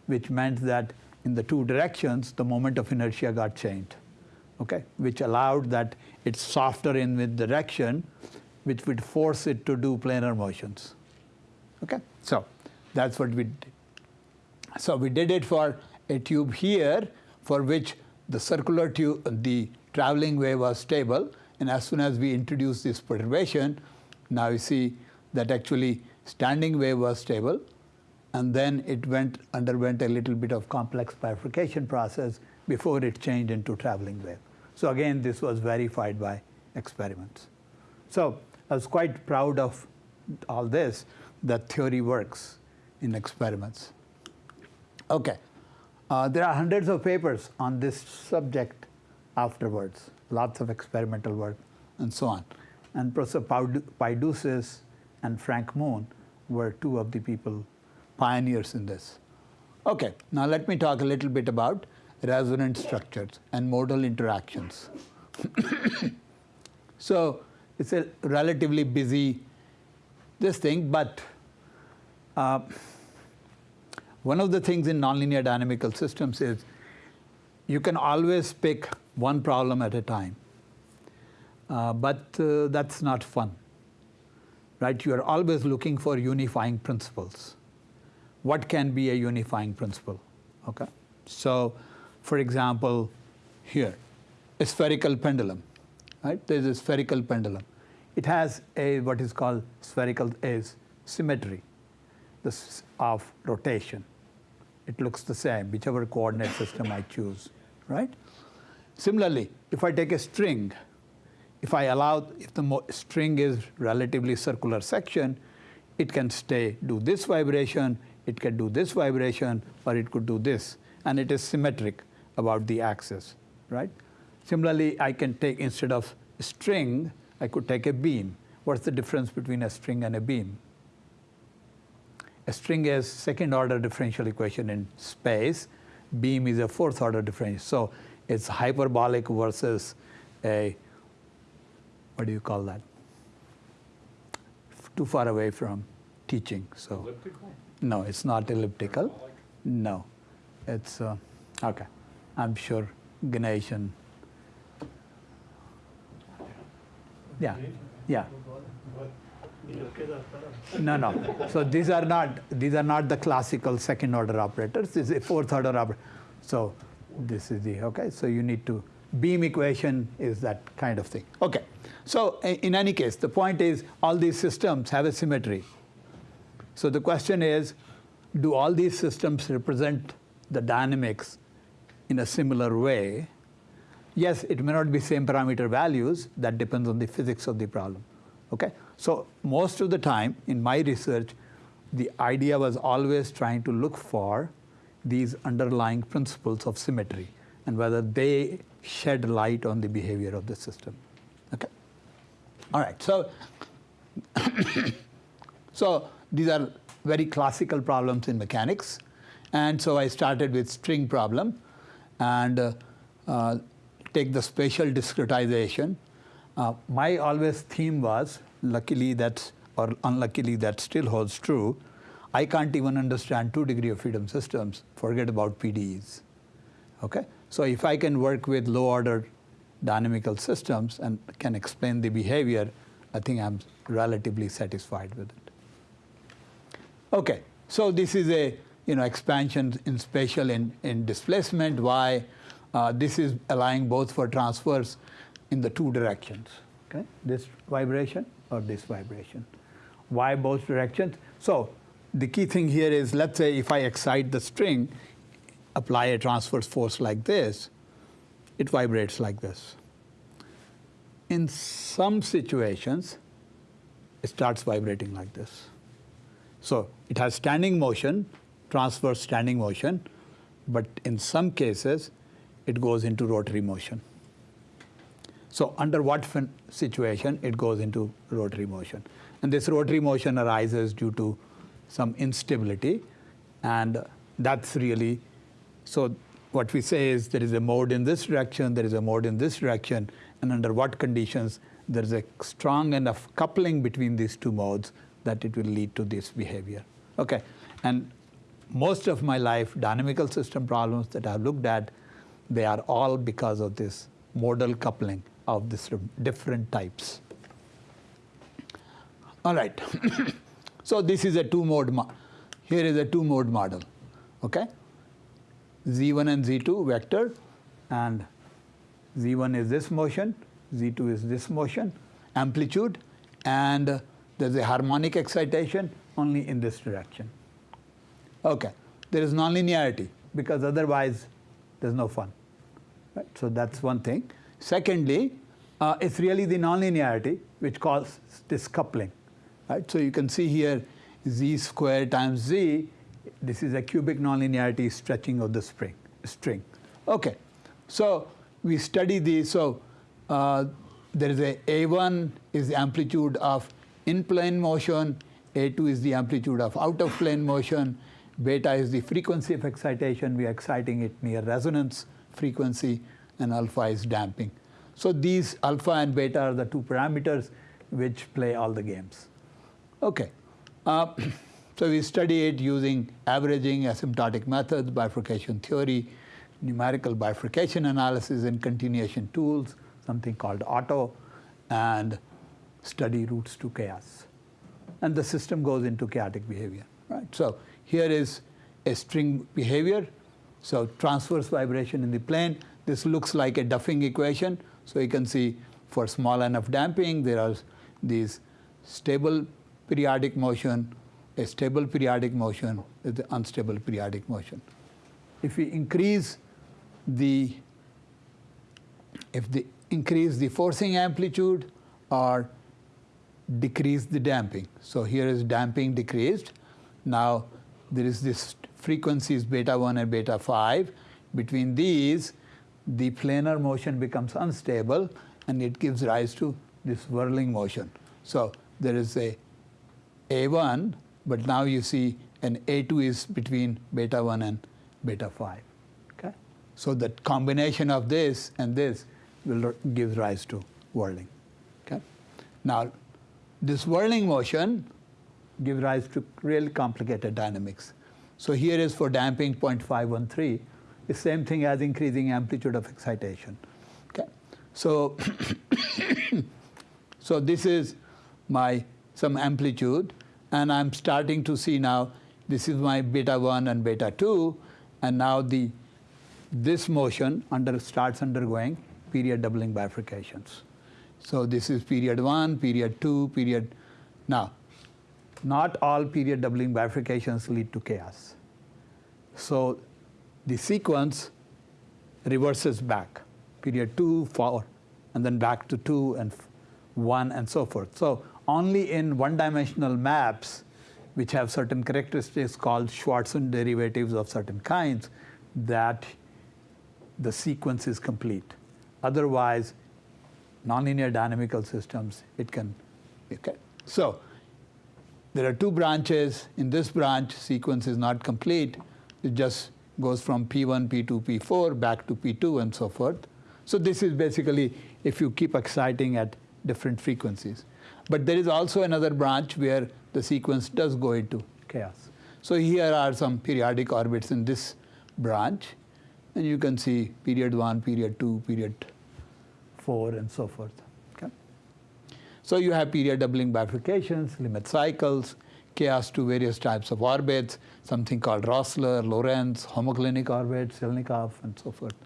which meant that in the two directions, the moment of inertia got changed, okay? Which allowed that it's softer in with direction, which would force it to do planar motions, okay? So that's what we did. So we did it for a tube here, for which the circular tube, the traveling wave was stable, and as soon as we introduced this perturbation, now you see that actually standing wave was stable, and then it went underwent a little bit of complex bifurcation process before it changed into traveling wave. So again, this was verified by experiments. So I was quite proud of all this, that theory works in experiments. Okay, uh, there are hundreds of papers on this subject afterwards, lots of experimental work and so on. And Professor Paidoussis and Frank Moon were two of the people, pioneers in this. Okay, now let me talk a little bit about resonant structures and modal interactions. [COUGHS] so it's a relatively busy this thing, but uh, one of the things in nonlinear dynamical systems is you can always pick one problem at a time. Uh, but uh, that's not fun right? You are always looking for unifying principles. What can be a unifying principle? Okay. So, for example, here, a spherical pendulum, right? There is a spherical pendulum. It has a what is called spherical is symmetry, this of rotation. It looks the same, whichever coordinate system I choose, right? Similarly, if I take a string if I allow, if the string is relatively circular section, it can stay, do this vibration, it can do this vibration, or it could do this, and it is symmetric about the axis, right? Similarly, I can take, instead of string, I could take a beam. What's the difference between a string and a beam? A string is second order differential equation in space. Beam is a fourth order differential. So it's hyperbolic versus a what do you call that? Too far away from teaching. So Elliptical? no, it's not elliptical. No, it's uh, okay. I'm sure Ganesh and Yeah, yeah. No, no. So these are not these are not the classical second order operators. This is a fourth order operator. So this is the okay. So you need to beam equation is that kind of thing. Okay. So in any case, the point is all these systems have a symmetry. So the question is, do all these systems represent the dynamics in a similar way? Yes, it may not be same parameter values. That depends on the physics of the problem. Okay. So most of the time in my research, the idea was always trying to look for these underlying principles of symmetry and whether they shed light on the behavior of the system. Okay. All right. So [COUGHS] so these are very classical problems in mechanics. And so I started with string problem and uh, uh, take the spatial discretization. Uh, my always theme was, luckily that's, or unluckily that still holds true, I can't even understand two degree of freedom systems, forget about PDEs. Okay? So if I can work with low order dynamical systems and can explain the behavior, I think I'm relatively satisfied with it. Okay, so this is a you know expansion in spatial in, in displacement. Why? Uh, this is allowing both for transfers in the two directions. Okay, this vibration or this vibration. Why both directions? So the key thing here is, let's say if I excite the string, apply a transverse force like this, it vibrates like this. In some situations, it starts vibrating like this. So it has standing motion, transverse standing motion, but in some cases, it goes into rotary motion. So under what situation it goes into rotary motion. And this rotary motion arises due to some instability, and that's really, so what we say is there is a mode in this direction, there is a mode in this direction, and under what conditions there is a strong enough coupling between these two modes that it will lead to this behavior. Okay, and most of my life, dynamical system problems that I've looked at, they are all because of this modal coupling of these different types. All right, [COUGHS] so this is a two-mode, here is a two-mode model, okay? Z1 and Z2 vector, and Z1 is this motion, Z2 is this motion, amplitude, and there's a harmonic excitation only in this direction. Okay, there is nonlinearity because otherwise there's no fun. Right? So that's one thing. Secondly, uh, it's really the nonlinearity which causes this coupling. Right? So you can see here z squared times z. This is a cubic nonlinearity stretching of the spring string. Okay, so we study these. So uh, there is a a1 is the amplitude of in plane motion, a2 is the amplitude of out of plane motion, beta is the frequency of excitation. We are exciting it near resonance frequency, and alpha is damping. So these alpha and beta are the two parameters which play all the games. Okay. Uh, [CLEARS THROAT] so we study it using averaging, asymptotic methods, bifurcation theory, numerical bifurcation analysis, and continuation tools, something called auto, and study routes to chaos. And the system goes into chaotic behavior. Right? So here is a string behavior. So transverse vibration in the plane. This looks like a Duffing equation. So you can see for small enough damping, there are these stable periodic motion, a stable periodic motion, with the unstable periodic motion. If we increase the, if the increase the forcing amplitude or decrease the damping. So here is damping decreased. Now there is this frequencies beta 1 and beta 5. Between these, the planar motion becomes unstable and it gives rise to this whirling motion. So there is a A1, but now you see an A2 is between beta 1 and beta 5. Okay? So the combination of this and this will give rise to whirling. Okay? Now, this whirling motion gives rise to really complicated dynamics. So here is for damping 0.513, the same thing as increasing amplitude of excitation. Okay? So, [COUGHS] So this is my some amplitude, and I'm starting to see now this is my beta 1 and beta 2, and now the this motion under starts undergoing period doubling bifurcations. So this is period 1, period 2, period. Now, not all period doubling bifurcations lead to chaos. So the sequence reverses back, period 2, 4, and then back to 2 and 1 and so forth. So only in one-dimensional maps, which have certain characteristics called Schwarzian derivatives of certain kinds, that the sequence is complete. Otherwise, nonlinear dynamical systems, it can, okay. So there are two branches. In this branch, sequence is not complete. It just goes from P1, P2, P4 back to P2 and so forth. So this is basically if you keep exciting at different frequencies. But there is also another branch where the sequence does go into chaos. So here are some periodic orbits in this branch. And you can see period 1, period 2, period 4, and so forth. So you have period doubling bifurcations, limit cycles, chaos to various types of orbits, something called Rossler, Lorenz, homoclinic orbits, Silnikov, and so forth.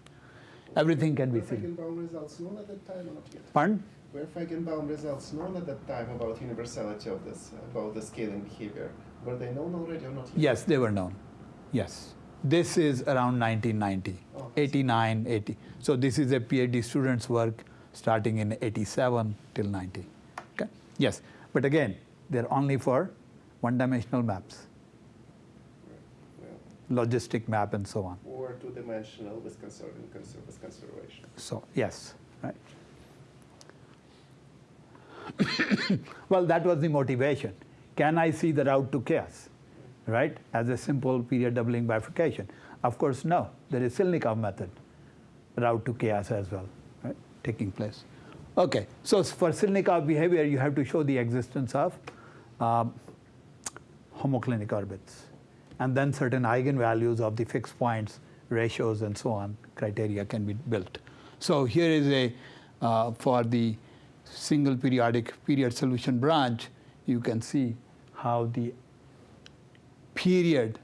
Everything can be seen. Results known at that time or not yet? Pardon? Were Feigenbaum results known at that time about universality of this, about the scaling behavior? Were they known already or not yet? Yes, they were known. Yes. This is around 1990, Oh. 89, 80. So this is a PhD student's work starting in 87 till 90. Yes. But again, they're only for one-dimensional maps, logistic map and so on. or two-dimensional with, conser- conser- with conservation. So, yes, right. [COUGHS] well, that was the motivation. Can I see the route to chaos, right, as a simple period doubling bifurcation? Of course, no. There is Silnikov method, route to chaos as well, right, taking place. Okay, so for Silnikov behavior, you have to show the existence of um, homoclinic orbits, and then certain eigenvalues of the fixed points, ratios, and so on, criteria can be built. So here is a, uh, for the single periodic period solution branch, you can see how the period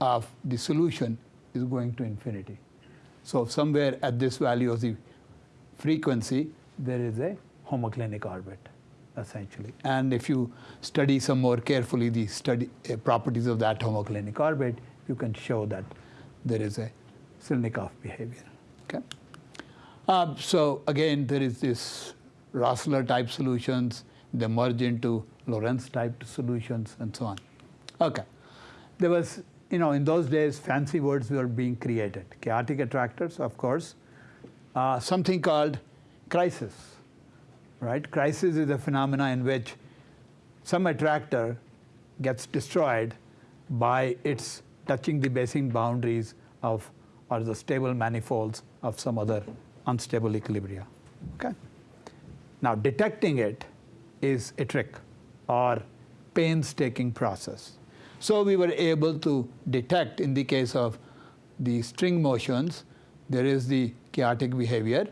of the solution is going to infinity. So somewhere at this value of the frequency, there is a homoclinic orbit, essentially. And if you study some more carefully the study uh, properties of that homoclinic orbit, you can show that there is a Silnikov behavior. Okay. Uh, so again, there is this Rossler type solutions. They merge into Lorenz type solutions and so on. Okay. There was, you know, in those days, fancy words were being created. Chaotic attractors, of course. Uh, something called crisis, right? Crisis is a phenomena in which some attractor gets destroyed by its touching the basin boundaries of or the stable manifolds of some other unstable equilibria. Okay? Now detecting it is a trick or painstaking process. So we were able to detect in the case of the string motions, there is the chaotic behavior,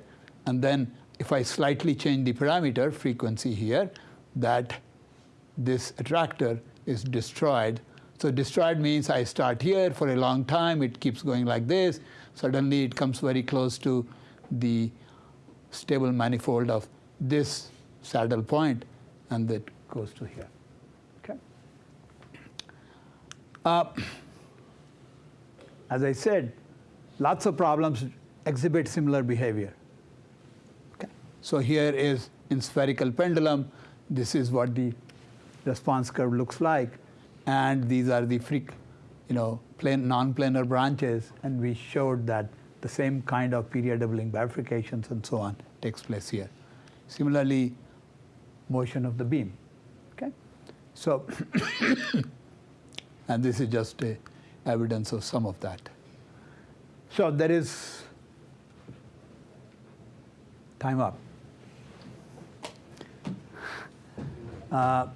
and then if I slightly change the parameter frequency here, that this attractor is destroyed. So destroyed means I start here for a long time, it keeps going like this. Suddenly it comes very close to the stable manifold of this saddle point, and that goes to here. Okay. Uh, as I said, lots of problems exhibit similar behavior. So here is in spherical pendulum, this is what the response curve looks like, and these are the freak, you know, plane, non-planar branches, and we showed that the same kind of period doubling bifurcations and so on takes place here. Similarly, motion of the beam. Okay, so [COUGHS] and this is just a evidence of some of that. So there is time up. Uh,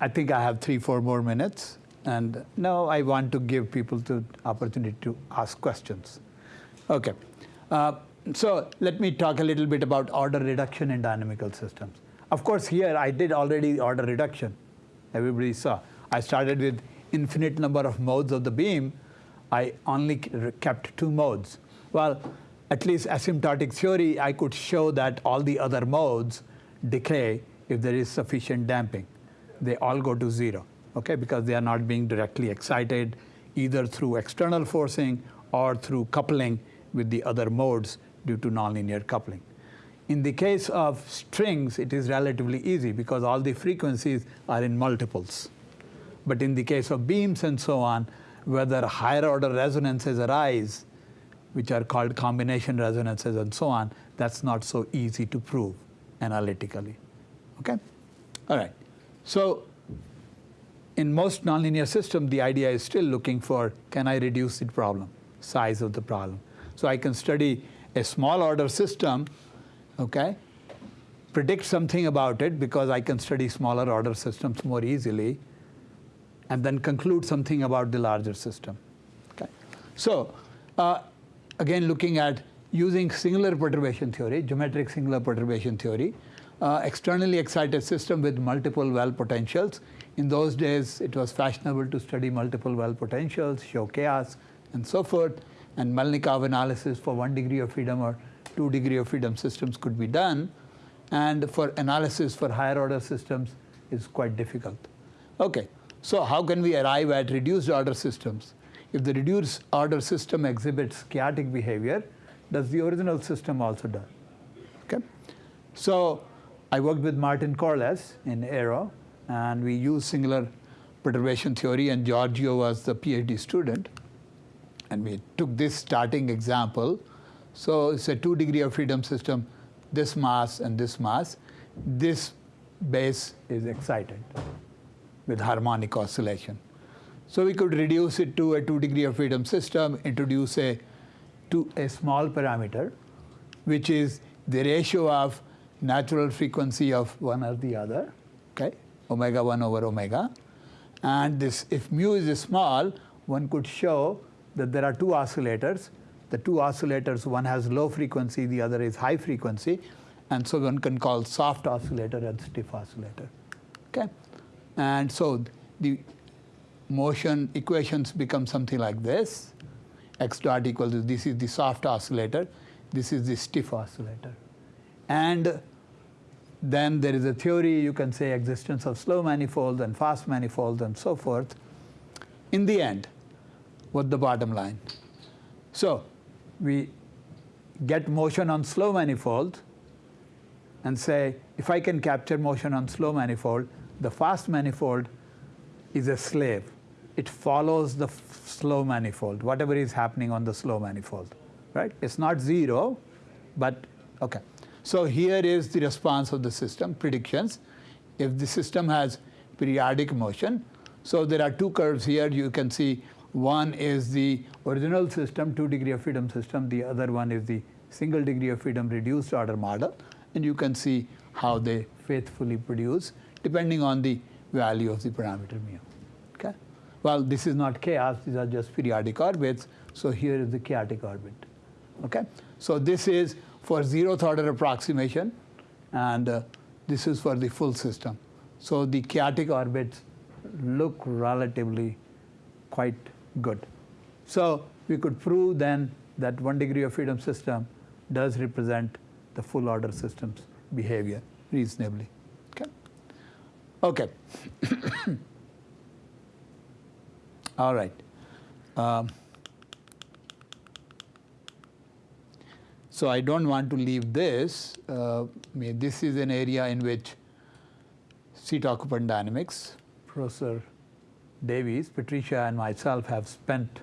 I think I have three, four more minutes, and now I want to give people the opportunity to ask questions. Okay, uh, so let me talk a little bit about order reduction in dynamical systems. Of course, here I did already order reduction. Everybody saw. I started with infinite number of modes of the beam. I only kept two modes. Well, at least asymptotic theory, I could show that all the other modes decay if there is sufficient damping. They all go to zero, okay, because they are not being directly excited either through external forcing or through coupling with the other modes due to nonlinear coupling. In the case of strings, it is relatively easy because all the frequencies are in multiples. But in the case of beams and so on, whether higher order resonances arise, which are called combination resonances and so on, that's not so easy to prove analytically. Okay? All right. So in most nonlinear systems, the idea is still looking for can I reduce the problem, size of the problem. So I can study a small order system, okay, predict something about it because I can study smaller order systems more easily, and then conclude something about the larger system. Okay? So uh, again, looking at using singular perturbation theory, geometric singular perturbation theory, uh, externally excited system with multiple well potentials. In those days, it was fashionable to study multiple well potentials, show chaos, and so forth. And Melnikov analysis for one degree of freedom or two degree of freedom systems could be done. And for analysis for higher order systems is quite difficult. Okay, so how can we arrive at reduced order systems? If the reduced order system exhibits chaotic behavior, does the original system also do? Okay, so I worked with Martin Corless in Aero, and we used singular perturbation theory, and Giorgio was the PhD student. And we took this starting example. So it's a two degree of freedom system, this mass and this mass. This base is excited with harmonic oscillation. So we could reduce it to a two degree of freedom system, introduce a, to a small parameter, which is the ratio of natural frequency of one or the other, okay, omega 1 over omega. And this, if mu is small, one could show that there are two oscillators. The two oscillators, one has low frequency, the other is high frequency. And so one can call soft oscillator and stiff oscillator. Okay? And so the motion equations become something like this. x dot equals this is the soft oscillator, this is the stiff oscillator. And then there is a theory, you can say existence of slow manifolds and fast manifolds and so forth. In the end, what the bottom line? So we get motion on slow manifold and say, if I can capture motion on slow manifold, the fast manifold is a slave. It follows the slow manifold, whatever is happening on the slow manifold, right? It's not zero, but okay. So here is the response of the system, predictions. If the system has periodic motion, so there are two curves here. You can see one is the original system, two degree of freedom system. The other one is the single degree of freedom reduced order model. And you can see how they faithfully produce depending on the value of the parameter mu. Okay? Well, this is not chaos, these are just periodic orbits. So here is the chaotic orbit. Okay? So this is for zeroth order approximation, and uh, this is for the full system. So the chaotic orbits look relatively quite good. So we could prove then that one degree of freedom system does represent the full order system's behavior reasonably. Okay. Okay. [COUGHS] All right. Um, so I don't want to leave this. Uh, this is an area in which seat occupant dynamics, Professor Davies, Patricia, and myself have spent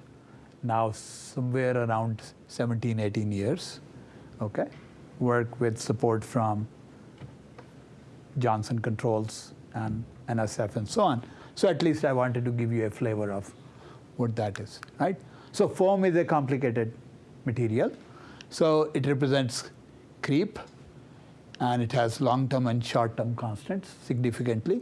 now somewhere around 17, 18 years. Okay, work with support from Johnson Controls and NSF and so on. So at least I wanted to give you a flavor of what that is, right? So foam is a complicated material. So it represents creep, and it has long-term and short-term constants significantly.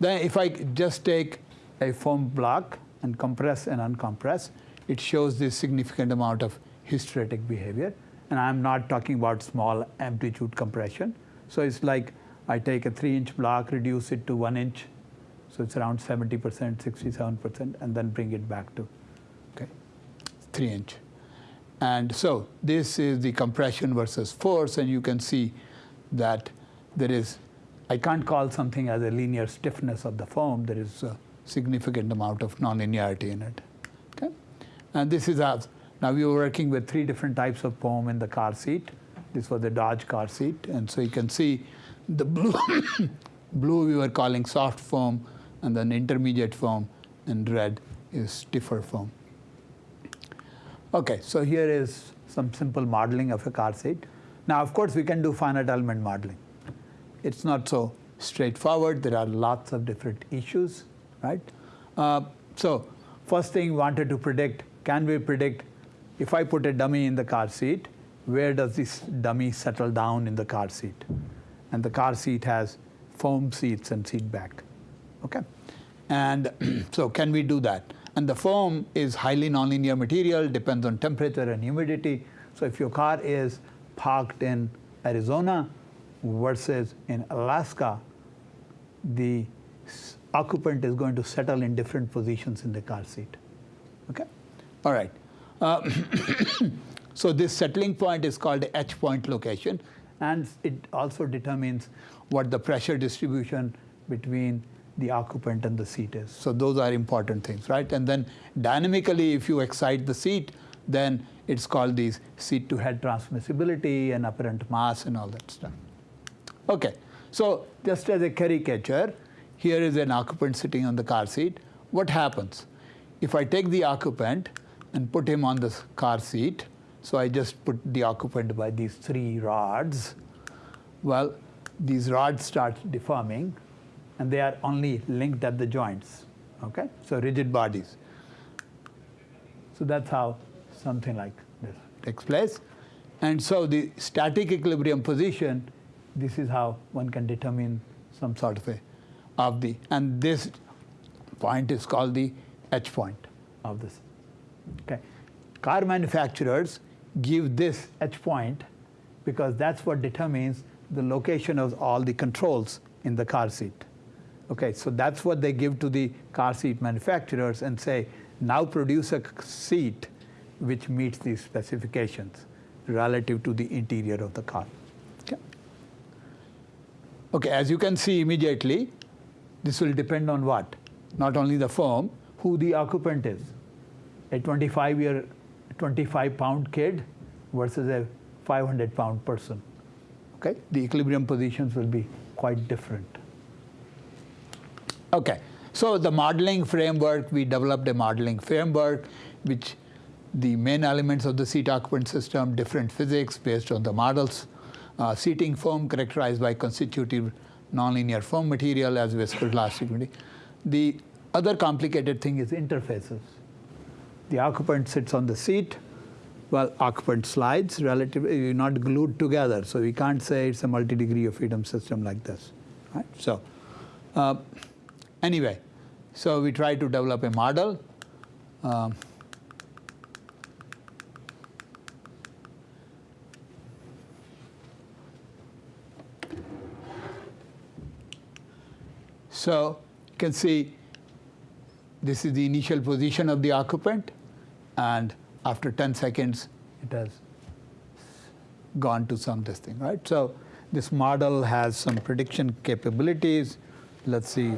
Then if I just take a foam block and compress and uncompress, it shows this significant amount of hysteretic behavior. And I'm not talking about small amplitude compression. So it's like I take a three inch block, reduce it to one inch, so it's around 70%, 67%, and then bring it back to okay, three inch. And so this is the compression versus force, and you can see that there is, I can't call something as a linear stiffness of the foam, there is a significant amount of nonlinearity in it. Okay? And this is as, now we were working with three different types of foam in the car seat. This was the Dodge car seat, and so you can see the blue, [COUGHS] blue we were calling soft foam, and then intermediate foam, and red is stiffer foam. Okay, so here is some simple modeling of a car seat. Now, of course, we can do finite element modeling. It's not so straightforward. There are lots of different issues, right? Uh, so, first thing wanted to predict, can we predict if I put a dummy in the car seat, where does this dummy settle down in the car seat? And the car seat has foam seats and seat back, okay? And [CLEARS THROAT] so can we do that? And the foam is highly nonlinear material, depends on temperature and humidity. So if your car is parked in Arizona versus in Alaska, the occupant is going to settle in different positions in the car seat. Okay? All right. Uh, [COUGHS] so this settling point is called the H point location, and it also determines what the pressure distribution between the occupant and the seat is. So those are important things, right? And then dynamically, if you excite the seat, then it's called these seat to head transmissibility and apparent mass and all that stuff. Okay, so just as a caricature, here is an occupant sitting on the car seat. What happens? If I take the occupant and put him on the car seat, so I just put the occupant by these three rods, well, these rods start deforming and they are only linked at the joints, okay? So rigid bodies. So that's how something like this takes place. And so the static equilibrium position, this is how one can determine some sort of a, of the, and this point is called the H point of this. Okay. Car manufacturers give this H point because that's what determines the location of all the controls in the car seat. Okay, so that's what they give to the car seat manufacturers and say, now produce a seat which meets these specifications relative to the interior of the car. Okay. Okay, as you can see immediately, this will depend on what? Not only the foam, who the occupant is. A 25 year, 25 pound kid versus a 500 pound person. Okay, the equilibrium positions will be quite different. Okay, so the modeling framework, we developed a modeling framework which the main elements of the seat occupant system, different physics based on the models, uh, seating foam characterized by constitutive nonlinear foam material as viscoelastic material. The other complicated thing is interfaces. The occupant sits on the seat, well, occupant slides relatively not glued together, so we can't say it's a multi-degree of freedom system like this, right? So, uh, anyway, so we try to develop a model. Um, so you can see this is the initial position of the occupant, and after 10 seconds, it has gone to some this thing, right? So this model has some prediction capabilities. Let's see.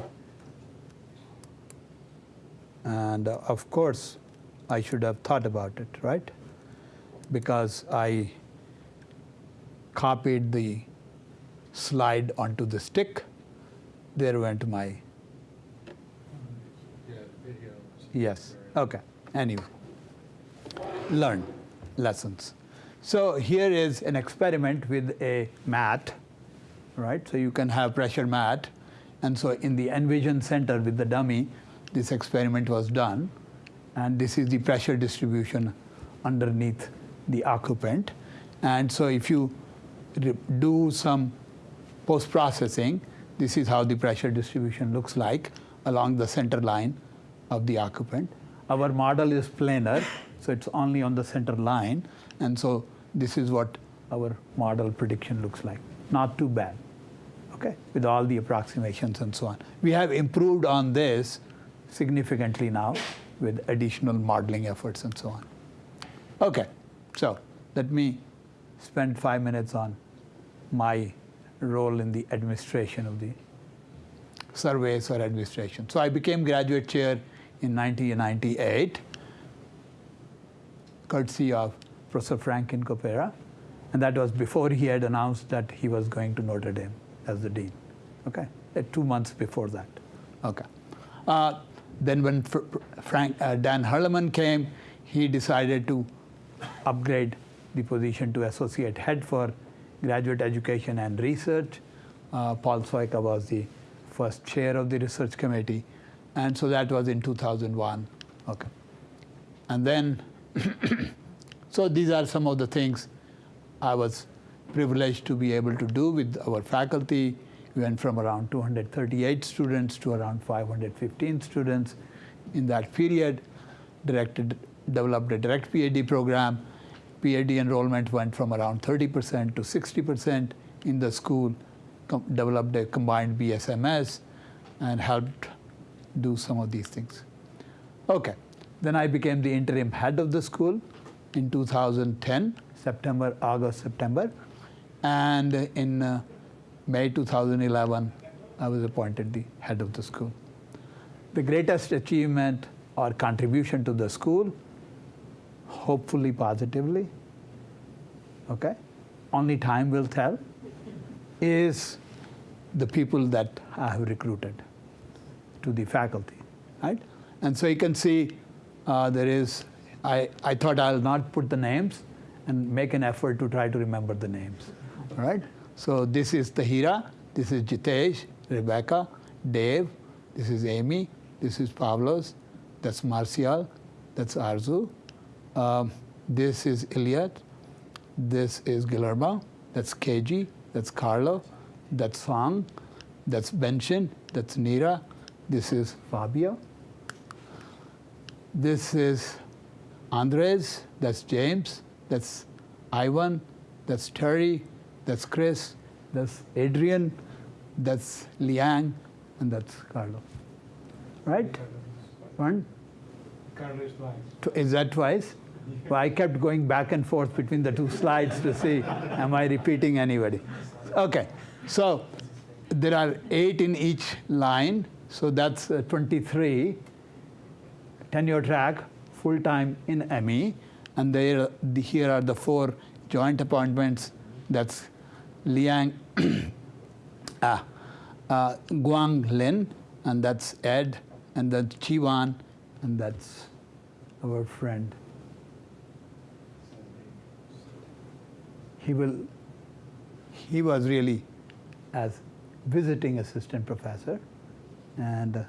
And uh, of course, I should have thought about it, right? Because I copied the slide onto the stick. There went my, yes, okay, anyway. Learn lessons. So here is an experiment with a mat, right? So you can have pressure mat. And so in the Envision Center with the dummy, this experiment was done. And this is the pressure distribution underneath the occupant. And so if you do some post-processing, this is how the pressure distribution looks like along the center line of the occupant. Our model is planar, so it's only on the center line. And so this is what our model prediction looks like. Not too bad. okay, with all the approximations and so on. We have improved on this significantly now with additional modeling efforts and so on. Okay, so let me spend five minutes on my role in the administration of the surveys or administration. So I became graduate chair in 1998, courtesy of Professor Frank Incropera, and that was before he had announced that he was going to Notre Dame as the dean. Okay, two months before that. Okay. Uh, then when Fr- Frank uh, Dan Hirleman came, he decided to upgrade the position to associate head for graduate education and research. Uh, Paul Sojka was the first chair of the research committee, and so that was in 2001. Okay, and then [COUGHS] so these are some of the things I was privileged to be able to do with our faculty. We went from around 238 students to around 515 students in that period. Directed, developed a direct PhD program. PhD enrollment went from around 30% to 60% in the school. Developed a combined BSMS and helped do some of these things. Okay, then I became the interim head of the school in 2010, September, August, September, and in uh, May 2011, I was appointed the head of the school. The greatest achievement or contribution to the school, hopefully positively, okay, only time will tell, is the people that I have recruited to the faculty, right? And so you can see uh, there is, I, I thought I'll not put the names and make an effort to try to remember the names, all right? So this is Tahira, this is Jitesh, Rebecca, Dave, this is Amy, this is Pavlos, that's Marcial, that's Arzu, um, this is Iliad, this is Guillermo, that's KG, that's Carlo, that's Song, that's Benshin, that's Nira, this is Fabio, this is Andres, that's James, that's Ivan, that's Terry, that's Chris, that's Adrian, that's Liang, and that's Carlo. Right? One? Carlos Blanc. Tw- Is that twice? Well, I kept going back and forth between the two slides to see, am I repeating anybody? Okay, so there are eight in each line, so that's uh, 23 tenure track, full time in ME, and there, the, here are the four joint appointments. That's Liang, [COUGHS] ah, uh, Guang Lin, and that's Ed, and then Chiwan, and that's our friend. He will. He was really as visiting assistant professor, and uh,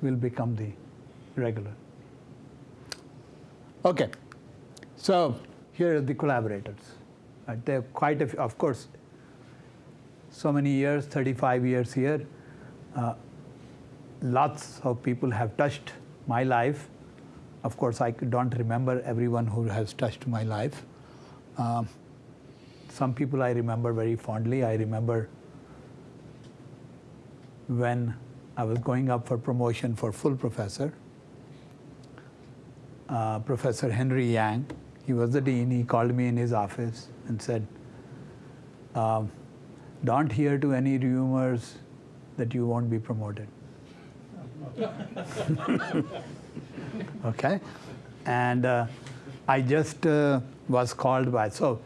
will become the regular. Okay, so here are the collaborators. There are quite a few, of course, so many years, 35 years here. Uh, lots of people have touched my life. Of course, I don't remember everyone who has touched my life. Um, some people I remember very fondly. I remember when I was going up for promotion for full professor. Uh, professor Henry Yang, he was the dean, he called me in his office and said, um, Don't hear to any rumors that you won't be promoted. [LAUGHS] okay? And uh, I just uh, was called by, so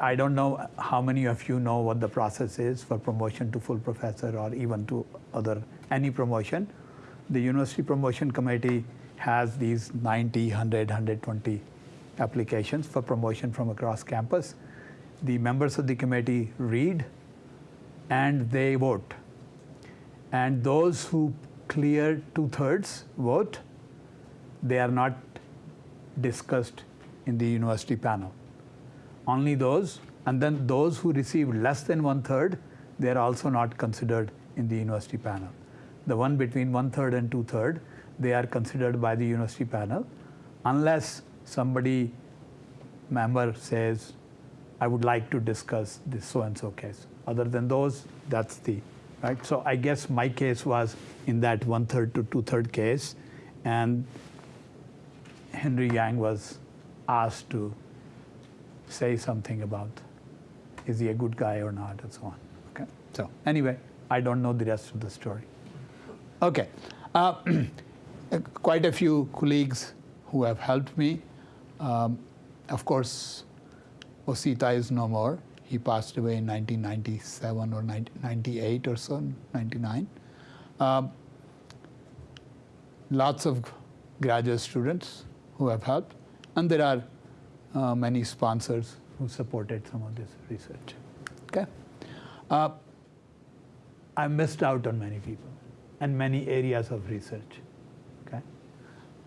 I don't know how many of you know what the process is for promotion to full professor or even to other any promotion. The University Promotion Committee has these 90, 100, 120 applications for promotion from across campus. The members of the committee read and they vote. And those who clear two thirds vote, they are not discussed in the university panel. Only those, and then those who receive less than one third, they are also not considered in the university panel. The one between one third and two third, they are considered by the university panel, unless somebody member says, I would like to discuss this so and so case. Other than those, that's the, right? So I guess my case was in that one-third to two-third case, and Henry Yang was asked to say something about is he a good guy or not, and so on. Okay. So anyway, I don't know the rest of the story. Okay. Uh, [CLEARS THROAT] quite a few colleagues who have helped me. Um, of course, Osita is no more. He passed away in 1997 or 1998 or so, 99. Um, lots of graduate students who have helped, and there are uh, many sponsors who supported some of this research. Okay, uh, I missed out on many people and many areas of research. Okay,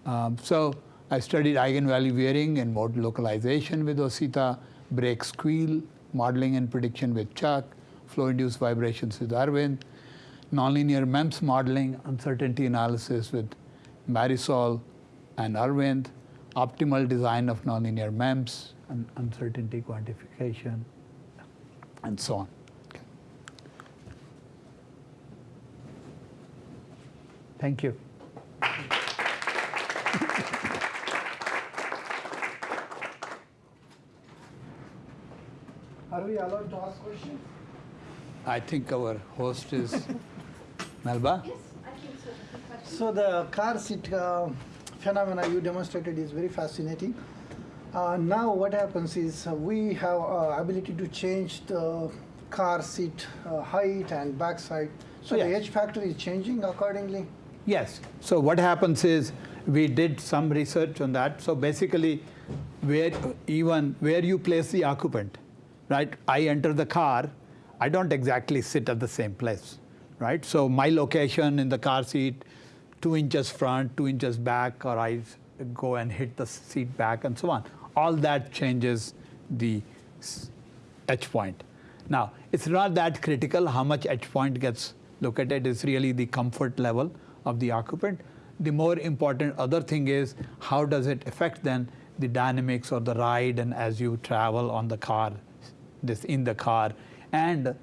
um, so I studied eigenvalue veering and mode localization with Osita, brake squeal, modeling and prediction with Chuck, flow-induced vibrations with Arvind, nonlinear MEMS modeling, uncertainty analysis with Marisol and Arvind, optimal design of nonlinear MEMS, and uncertainty quantification, and so on. Thank you. We allowed to ask questions? I think our host is [LAUGHS] Melba. Yes, I think so. So the car seat uh, phenomena you demonstrated is very fascinating. Uh, now what happens is uh, we have uh, ability to change the car seat uh, height and backside. So the Yes. H factor is changing accordingly. Yes. So what happens is we did some research on that. So basically, where even where you place the occupant, right? I enter the car, I don't exactly sit at the same place, right? So my location in the car seat, two inches front, two inches back, or I go and hit the seat back, and so on. All that changes the H point. Now, it's not that critical how much H point gets located, it's really the comfort level of the occupant. The more important other thing is how does it affect then the dynamics or the ride and as you travel on the car, this in the car, and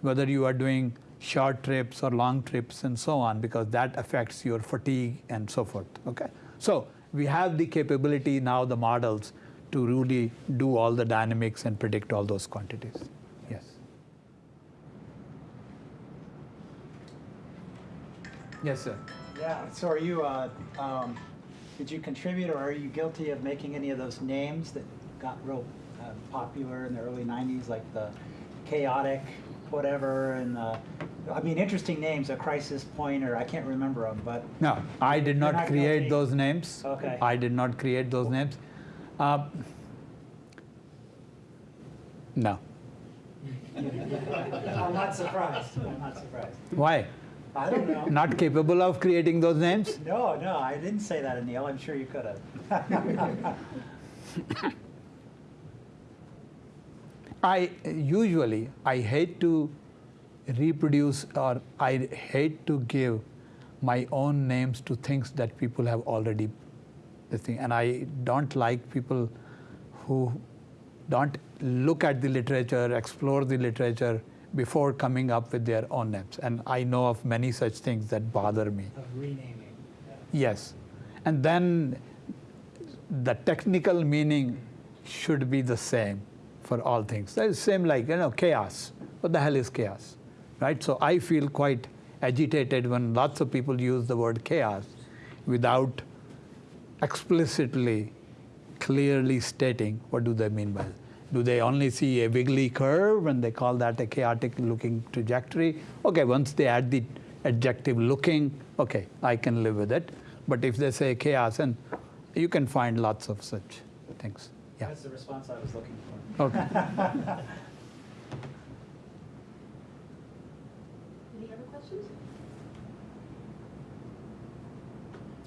whether you are doing short trips or long trips and so on, because that affects your fatigue and so forth. Okay, so we have the capability now, the models, to really do all the dynamics and predict all those quantities. Yes. Yes, sir. Yeah, so are you, uh, um, did you contribute or are you guilty of making any of those names that got real uh, popular in the early 90s, like the chaotic whatever and uh, I mean, interesting names, a crisis point or I can't remember them, but No, I did not not create those names. Okay. I did not create those names. Uh, no. [LAUGHS] I'm not surprised. I'm not surprised. Why? I don't know. Not capable of creating those names? No, no, I didn't say that, Anil. I'm sure you could have. [LAUGHS] I usually I hate to reproduce or I hate to give my own names to things that people have already the thing and I don't like people who don't look at the literature, explore the literature before coming up with their own names. And I know of many such things that bother me. of renaming. Yes. And then the technical meaning should be the same for all things. That is same like, you know, chaos. What the hell is chaos? Right? So I feel quite agitated when lots of people use the word chaos without explicitly, clearly stating what do they mean by it. Do they only see a wiggly curve and they call that a chaotic looking trajectory? Okay, once they add the adjective looking, okay, I can live with it. But if they say chaos, and you can find lots of such things. Yeah. That's the response I was looking for. Okay. [LAUGHS] Any other questions?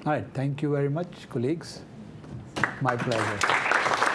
All right. Thank you very much, colleagues. My pleasure.